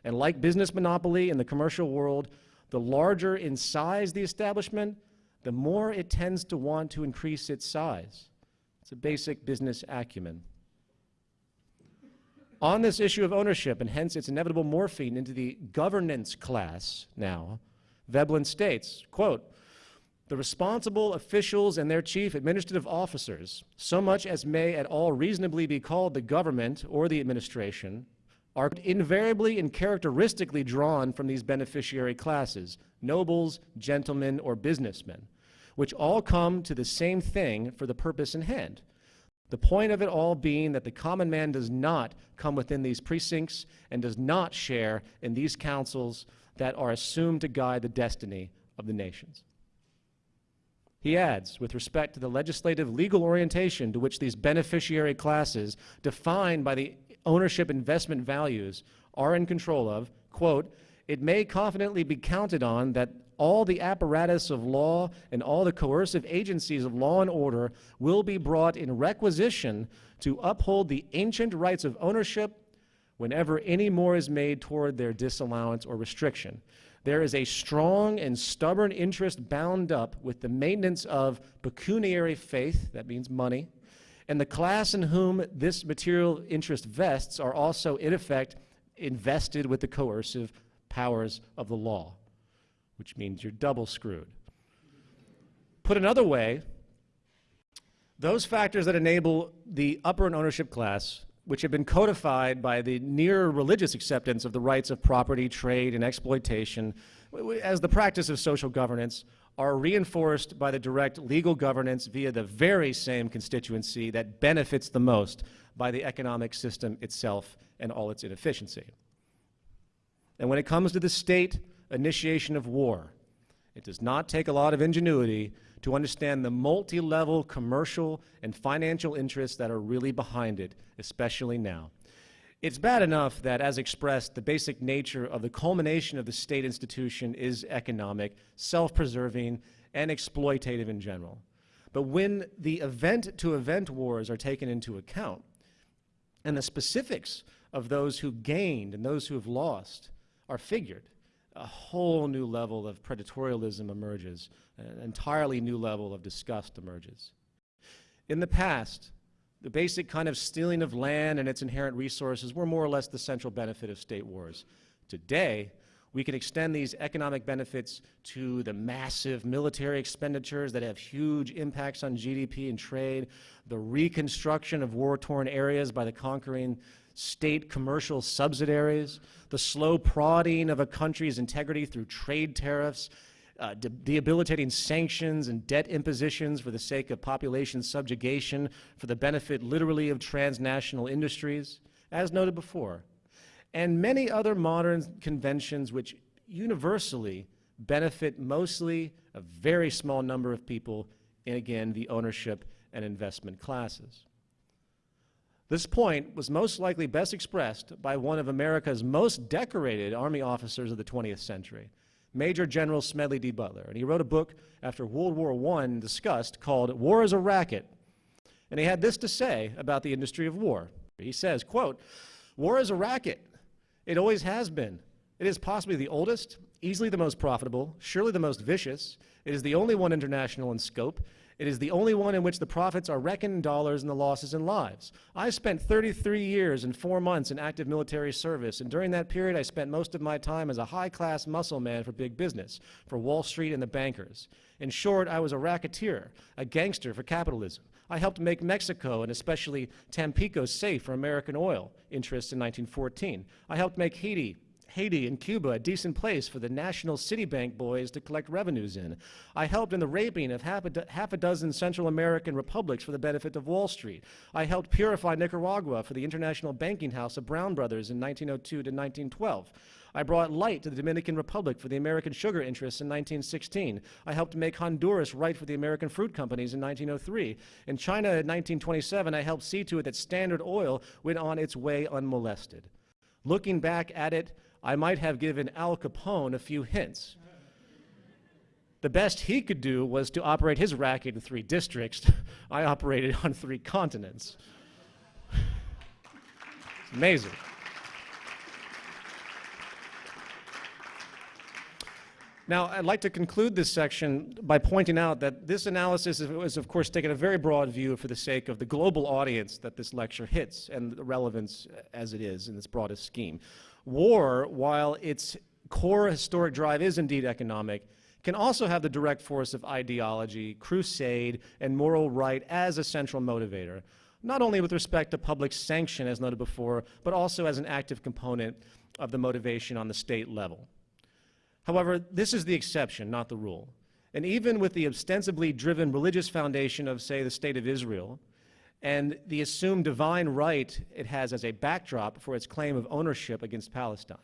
And like business monopoly in the commercial world, the larger in size the establishment, the more it tends to want to increase its size. It's a basic business acumen. On this issue of ownership, and hence its inevitable morphine into the governance class now, Veblen states, quote, the responsible officials and their chief administrative officers, so much as may at all reasonably be called the government or the administration, are invariably and characteristically drawn from these beneficiary classes, nobles, gentlemen, or businessmen, which all come to the same thing for the purpose in hand. The point of it all being that the common man does not come within these precincts and does not share in these councils that are assumed to guide the destiny of the nations. He adds, with respect to the legislative legal orientation to which these beneficiary classes, defined by the ownership investment values, are in control of, quote, it may confidently be counted on that all the apparatus of law and all the coercive agencies of law and order will be brought in requisition to uphold the ancient rights of ownership whenever any more is made toward their disallowance or restriction. There is a strong and stubborn interest bound up with the maintenance of pecuniary faith, that means money, and the class in whom this material interest vests are also, in effect, invested with the coercive powers of the law which means you're double screwed. Put another way, those factors that enable the upper and ownership class, which have been codified by the near religious acceptance of the rights of property, trade, and exploitation as the practice of social governance, are reinforced by the direct legal governance via the very same constituency that benefits the most by the economic system itself and all its inefficiency. And when it comes to the state, initiation of war. It does not take a lot of ingenuity to understand the multi-level commercial and financial interests that are really behind it, especially now. It's bad enough that, as expressed, the basic nature of the culmination of the state institution is economic, self-preserving, and exploitative in general. But when the event-to-event -event wars are taken into account, and the specifics of those who gained and those who have lost are figured, a whole new level of predatorialism emerges, an entirely new level of disgust emerges. In the past, the basic kind of stealing of land and its inherent resources were more or less the central benefit of state wars. Today, we can extend these economic benefits to the massive military expenditures that have huge impacts on GDP and trade, the reconstruction of war-torn areas by the conquering state commercial subsidiaries, the slow prodding of a country's integrity through trade tariffs, uh, de debilitating sanctions and debt impositions for the sake of population subjugation for the benefit literally of transnational industries, as noted before, and many other modern conventions which universally benefit mostly a very small number of people and again, the ownership and investment classes. This point was most likely best expressed by one of America's most decorated Army officers of the 20th century, Major General Smedley D. Butler. And he wrote a book after World War I discussed called War is a Racket. And he had this to say about the industry of war. He says, quote, war is a racket. It always has been. It is possibly the oldest, easily the most profitable, surely the most vicious. It is the only one international in scope. It is the only one in which the profits are reckoned in dollars and the losses in lives. I spent 33 years and four months in active military service, and during that period I spent most of my time as a high-class muscle man for big business, for Wall Street and the bankers. In short, I was a racketeer, a gangster for capitalism. I helped make Mexico and especially Tampico safe for American oil interests in 1914. I helped make Haiti Haiti and Cuba a decent place for the national City Bank boys to collect revenues in. I helped in the raping of half a, do half a dozen Central American republics for the benefit of Wall Street. I helped purify Nicaragua for the international banking house of Brown Brothers in 1902 to 1912. I brought light to the Dominican Republic for the American sugar interests in 1916. I helped make Honduras right for the American fruit companies in 1903. In China in 1927, I helped see to it that Standard Oil went on its way unmolested. Looking back at it, I might have given Al Capone a few hints. The best he could do was to operate his racket in three districts. I operated on three continents. it's amazing. Now, I'd like to conclude this section by pointing out that this analysis is, of course, taken a very broad view for the sake of the global audience that this lecture hits and the relevance as it is in its broadest scheme. War, while its core historic drive is indeed economic, can also have the direct force of ideology, crusade, and moral right as a central motivator. not only with respect to public sanction, as noted before, but also as an active component of the motivation on the state level. However, this is the exception, not the rule. And even with the ostensibly driven religious foundation of, say, the State of Israel, and the assumed divine right it has as a backdrop for its claim of ownership against Palestine,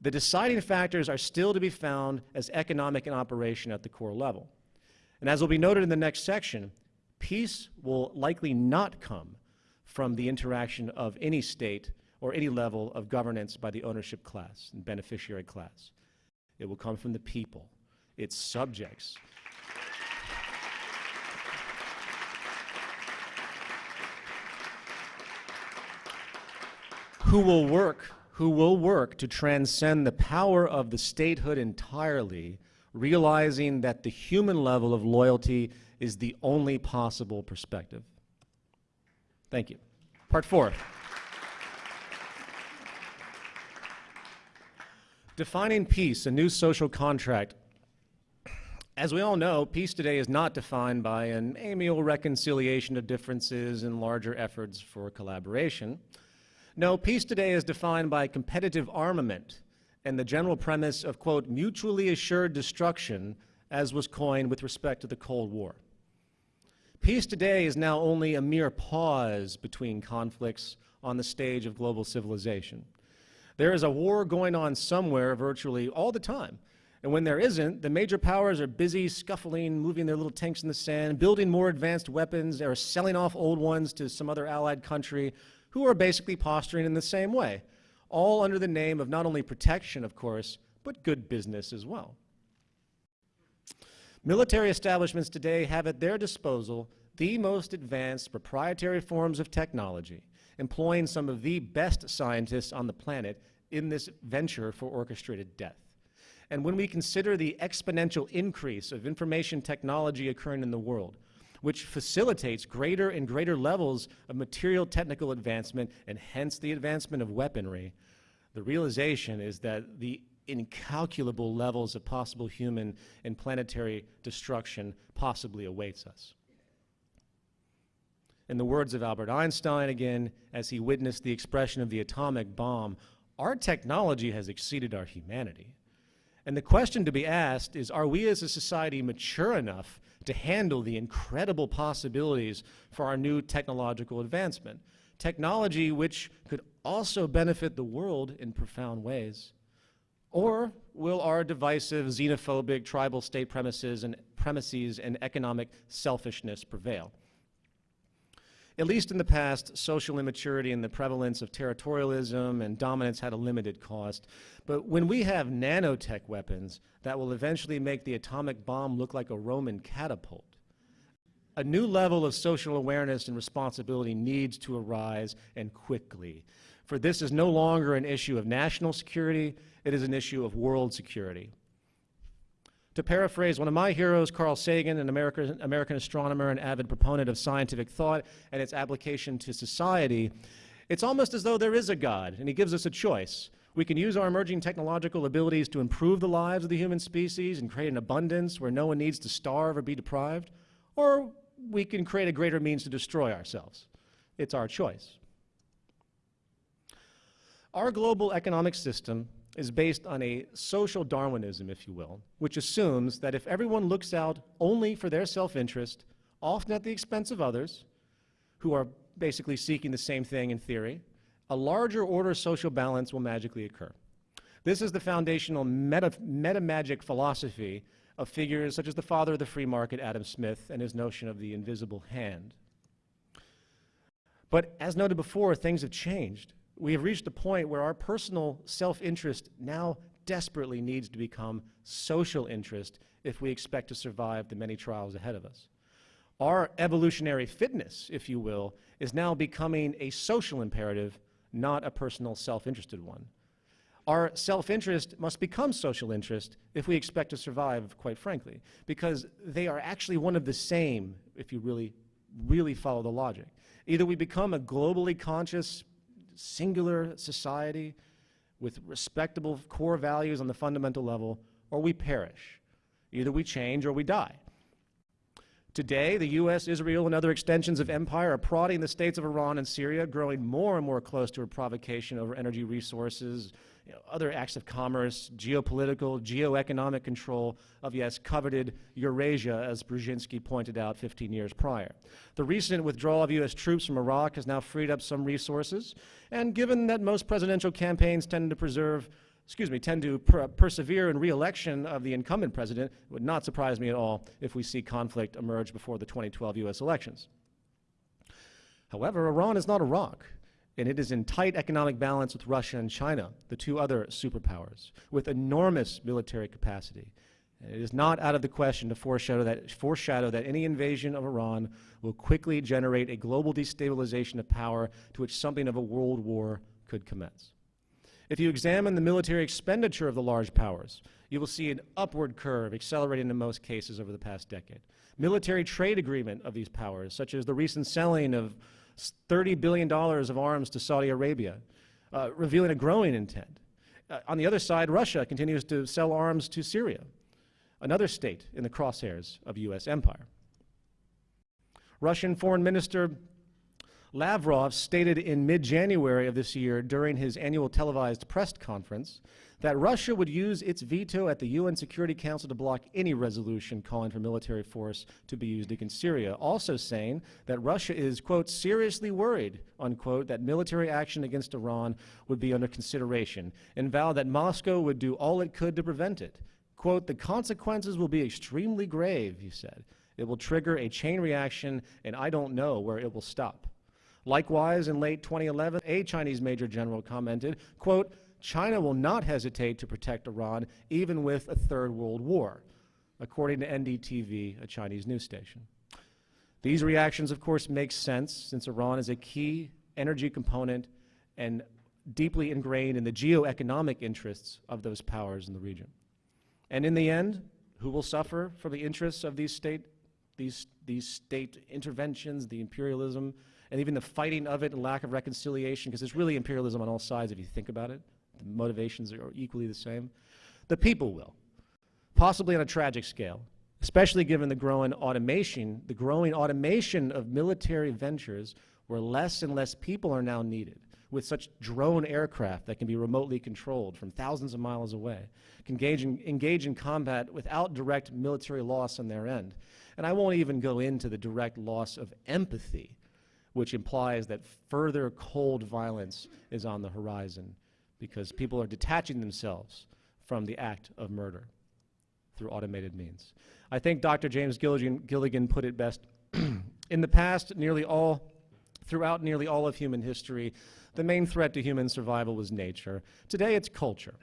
the deciding factors are still to be found as economic and operation at the core level. And as will be noted in the next section, peace will likely not come from the interaction of any state or any level of governance by the ownership class and beneficiary class. It will come from the people, its subjects. Who will work who will work to transcend the power of the statehood entirely, realizing that the human level of loyalty is the only possible perspective. Thank you. Part four. Defining peace, a new social contract. As we all know, peace today is not defined by an amiable reconciliation of differences and larger efforts for collaboration. No, peace today is defined by competitive armament and the general premise of, quote, mutually assured destruction, as was coined with respect to the Cold War. Peace today is now only a mere pause between conflicts on the stage of global civilization. There is a war going on somewhere virtually all the time. And when there isn't, the major powers are busy scuffling, moving their little tanks in the sand, building more advanced weapons, or selling off old ones to some other allied country, who are basically posturing in the same way, all under the name of not only protection, of course, but good business as well. Military establishments today have at their disposal the most advanced proprietary forms of technology, employing some of the best scientists on the planet in this venture for orchestrated death. And when we consider the exponential increase of information technology occurring in the world, which facilitates greater and greater levels of material technical advancement and hence the advancement of weaponry, the realization is that the incalculable levels of possible human and planetary destruction possibly awaits us. In the words of Albert Einstein again, as he witnessed the expression of the atomic bomb, our technology has exceeded our humanity. And the question to be asked is, are we as a society mature enough to handle the incredible possibilities for our new technological advancement. Technology which could also benefit the world in profound ways. Or will our divisive, xenophobic, tribal state premises and premises and economic selfishness prevail? At least in the past, social immaturity and the prevalence of territorialism and dominance had a limited cost. But when we have nanotech weapons that will eventually make the atomic bomb look like a Roman catapult, a new level of social awareness and responsibility needs to arise and quickly. For this is no longer an issue of national security, it is an issue of world security. To paraphrase one of my heroes, Carl Sagan, an American, American astronomer and avid proponent of scientific thought and its application to society, it's almost as though there is a God, and he gives us a choice. We can use our emerging technological abilities to improve the lives of the human species and create an abundance where no one needs to starve or be deprived, or we can create a greater means to destroy ourselves. It's our choice. Our global economic system is based on a social Darwinism, if you will, which assumes that if everyone looks out only for their self-interest, often at the expense of others, who are basically seeking the same thing in theory, a larger order social balance will magically occur. This is the foundational meta, meta magic philosophy of figures such as the father of the free market, Adam Smith, and his notion of the invisible hand. But as noted before, things have changed we have reached a point where our personal self-interest now desperately needs to become social interest if we expect to survive the many trials ahead of us. Our evolutionary fitness, if you will, is now becoming a social imperative, not a personal self-interested one. Our self-interest must become social interest if we expect to survive, quite frankly, because they are actually one of the same if you really, really follow the logic. Either we become a globally conscious singular society with respectable core values on the fundamental level, or we perish. Either we change or we die. Today, the U.S., Israel, and other extensions of empire are prodding the states of Iran and Syria, growing more and more close to a provocation over energy resources, you know, other acts of commerce, geopolitical, geoeconomic control of, yes, coveted Eurasia, as Brzezinski pointed out 15 years prior. The recent withdrawal of U.S. troops from Iraq has now freed up some resources, and given that most presidential campaigns tend to preserve excuse me, tend to per persevere in re-election of the incumbent president, it would not surprise me at all if we see conflict emerge before the 2012 U.S. elections. However, Iran is not Iraq, and it is in tight economic balance with Russia and China, the two other superpowers, with enormous military capacity. It is not out of the question to foreshadow that, foreshadow that any invasion of Iran will quickly generate a global destabilization of power to which something of a world war could commence. If you examine the military expenditure of the large powers, you will see an upward curve accelerating in most cases over the past decade. Military trade agreement of these powers, such as the recent selling of $30 billion of arms to Saudi Arabia, uh, revealing a growing intent. Uh, on the other side, Russia continues to sell arms to Syria, another state in the crosshairs of U.S. empire. Russian Foreign Minister Lavrov stated in mid-January of this year during his annual televised press conference that Russia would use its veto at the UN Security Council to block any resolution calling for military force to be used against Syria, also saying that Russia is, quote, seriously worried, unquote, that military action against Iran would be under consideration, and vowed that Moscow would do all it could to prevent it. Quote, the consequences will be extremely grave, he said. It will trigger a chain reaction, and I don't know where it will stop. Likewise, in late 2011, a Chinese major general commented, quote, China will not hesitate to protect Iran even with a third world war, according to NDTV, a Chinese news station. These reactions, of course, make sense since Iran is a key energy component and deeply ingrained in the geoeconomic interests of those powers in the region. And in the end, who will suffer from the interests of these state, these, these state interventions, the imperialism, and even the fighting of it and lack of reconciliation, because it's really imperialism on all sides if you think about it. The motivations are equally the same. The people will, possibly on a tragic scale, especially given the growing automation, the growing automation of military ventures where less and less people are now needed with such drone aircraft that can be remotely controlled from thousands of miles away, can engage in, engage in combat without direct military loss on their end. And I won't even go into the direct loss of empathy which implies that further cold violence is on the horizon because people are detaching themselves from the act of murder through automated means. I think Dr. James Gilligan, Gilligan put it best. In the past, nearly all, throughout nearly all of human history, the main threat to human survival was nature. Today, it's culture.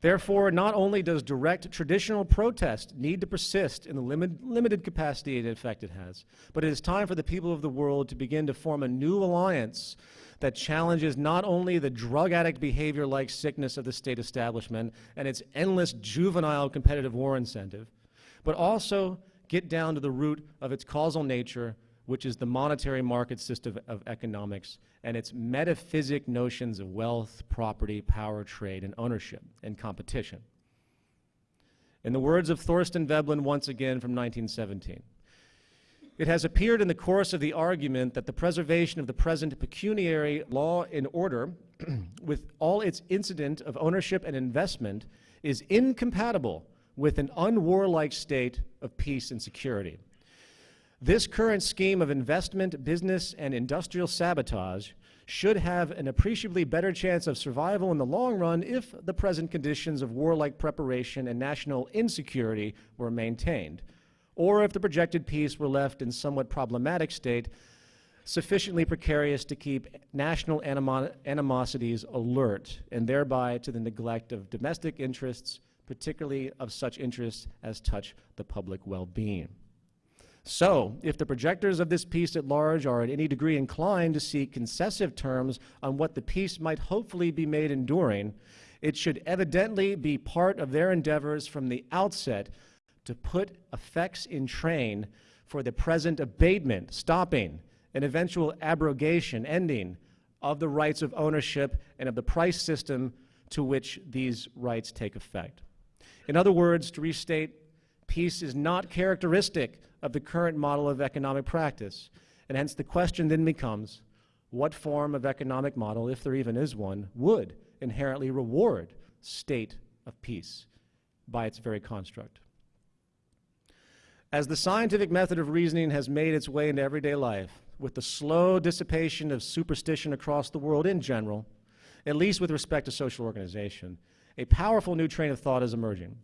Therefore, not only does direct traditional protest need to persist in the limit, limited capacity and effect it has, but it is time for the people of the world to begin to form a new alliance that challenges not only the drug addict behavior-like sickness of the state establishment and its endless juvenile competitive war incentive, but also get down to the root of its causal nature which is the monetary market system of economics and its metaphysic notions of wealth, property, power, trade, and ownership and competition. In the words of Thorstein Veblen once again from 1917, it has appeared in the course of the argument that the preservation of the present pecuniary law and order with all its incident of ownership and investment is incompatible with an unwarlike state of peace and security. This current scheme of investment, business, and industrial sabotage should have an appreciably better chance of survival in the long run if the present conditions of warlike preparation and national insecurity were maintained, or if the projected peace were left in somewhat problematic state, sufficiently precarious to keep national animo animosities alert, and thereby to the neglect of domestic interests, particularly of such interests as touch the public well-being. So, if the projectors of this peace at large are in any degree inclined to seek concessive terms on what the peace might hopefully be made enduring, it should evidently be part of their endeavors from the outset to put effects in train for the present abatement, stopping, and eventual abrogation, ending, of the rights of ownership and of the price system to which these rights take effect. In other words, to restate Peace is not characteristic of the current model of economic practice, and hence the question then becomes, what form of economic model, if there even is one, would inherently reward state of peace by its very construct? As the scientific method of reasoning has made its way into everyday life, with the slow dissipation of superstition across the world in general, at least with respect to social organization, a powerful new train of thought is emerging.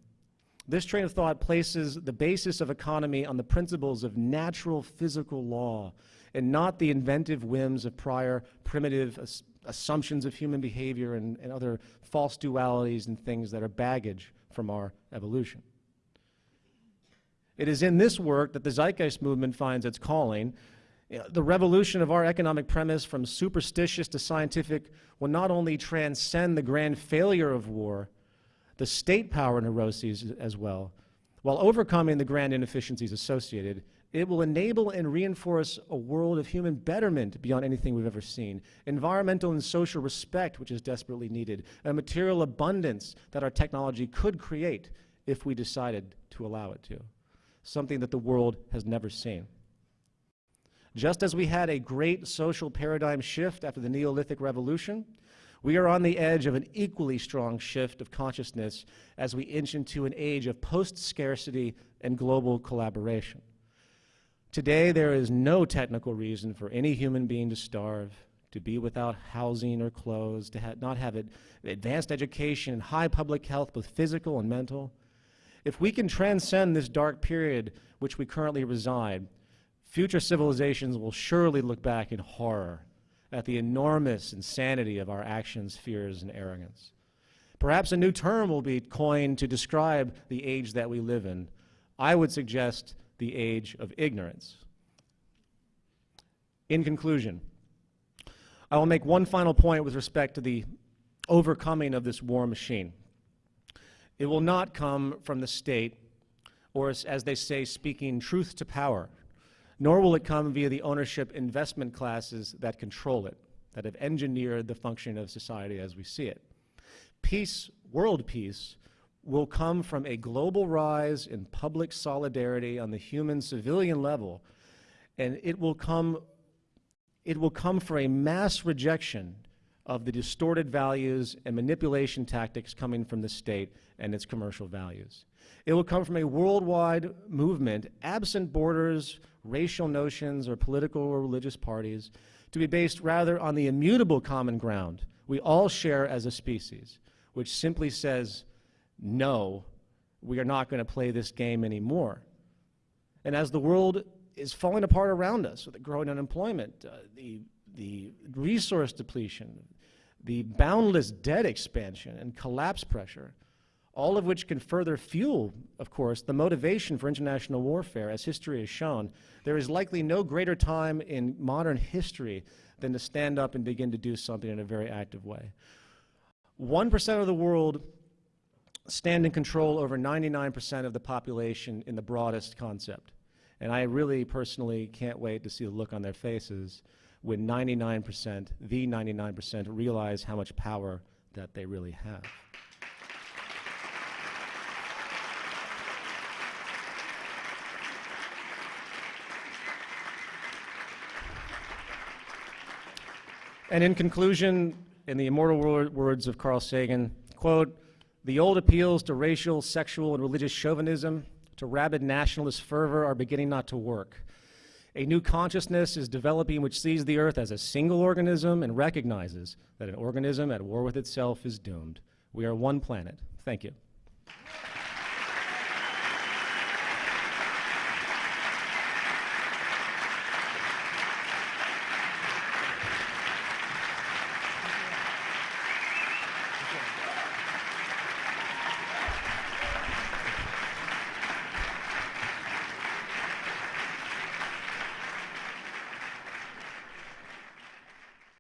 This train of thought places the basis of economy on the principles of natural physical law and not the inventive whims of prior primitive ass assumptions of human behavior and, and other false dualities and things that are baggage from our evolution. It is in this work that the Zeitgeist movement finds its calling. The revolution of our economic premise from superstitious to scientific will not only transcend the grand failure of war, the state power neuroses as well, while overcoming the grand inefficiencies associated, it will enable and reinforce a world of human betterment beyond anything we've ever seen, environmental and social respect, which is desperately needed, a material abundance that our technology could create if we decided to allow it to, something that the world has never seen. Just as we had a great social paradigm shift after the Neolithic Revolution, we are on the edge of an equally strong shift of consciousness as we inch into an age of post-scarcity and global collaboration. Today, there is no technical reason for any human being to starve, to be without housing or clothes, to ha not have advanced education and high public health, both physical and mental. If we can transcend this dark period which we currently reside, future civilizations will surely look back in horror at the enormous insanity of our actions, fears, and arrogance. Perhaps a new term will be coined to describe the age that we live in. I would suggest the age of ignorance. In conclusion, I will make one final point with respect to the overcoming of this war machine. It will not come from the state, or as, they say, speaking truth to power, nor will it come via the ownership investment classes that control it, that have engineered the function of society as we see it. Peace, world peace, will come from a global rise in public solidarity on the human civilian level, and it will come, it will come for a mass rejection of the distorted values and manipulation tactics coming from the state and its commercial values. It will come from a worldwide movement, absent borders, racial notions, or political or religious parties, to be based rather on the immutable common ground we all share as a species, which simply says no, we are not going to play this game anymore. And as the world is falling apart around us with the growing unemployment, uh, the, the resource depletion, the boundless debt expansion and collapse pressure, all of which can further fuel, of course, the motivation for international warfare, as history has shown. There is likely no greater time in modern history than to stand up and begin to do something in a very active way. 1% of the world stand in control over 99% of the population in the broadest concept. And I really personally can't wait to see the look on their faces when 99%, the 99%, realize how much power that they really have. And in conclusion, in the immortal words of Carl Sagan, quote, the old appeals to racial, sexual, and religious chauvinism, to rabid nationalist fervor are beginning not to work. A new consciousness is developing which sees the earth as a single organism and recognizes that an organism at war with itself is doomed. We are one planet. Thank you.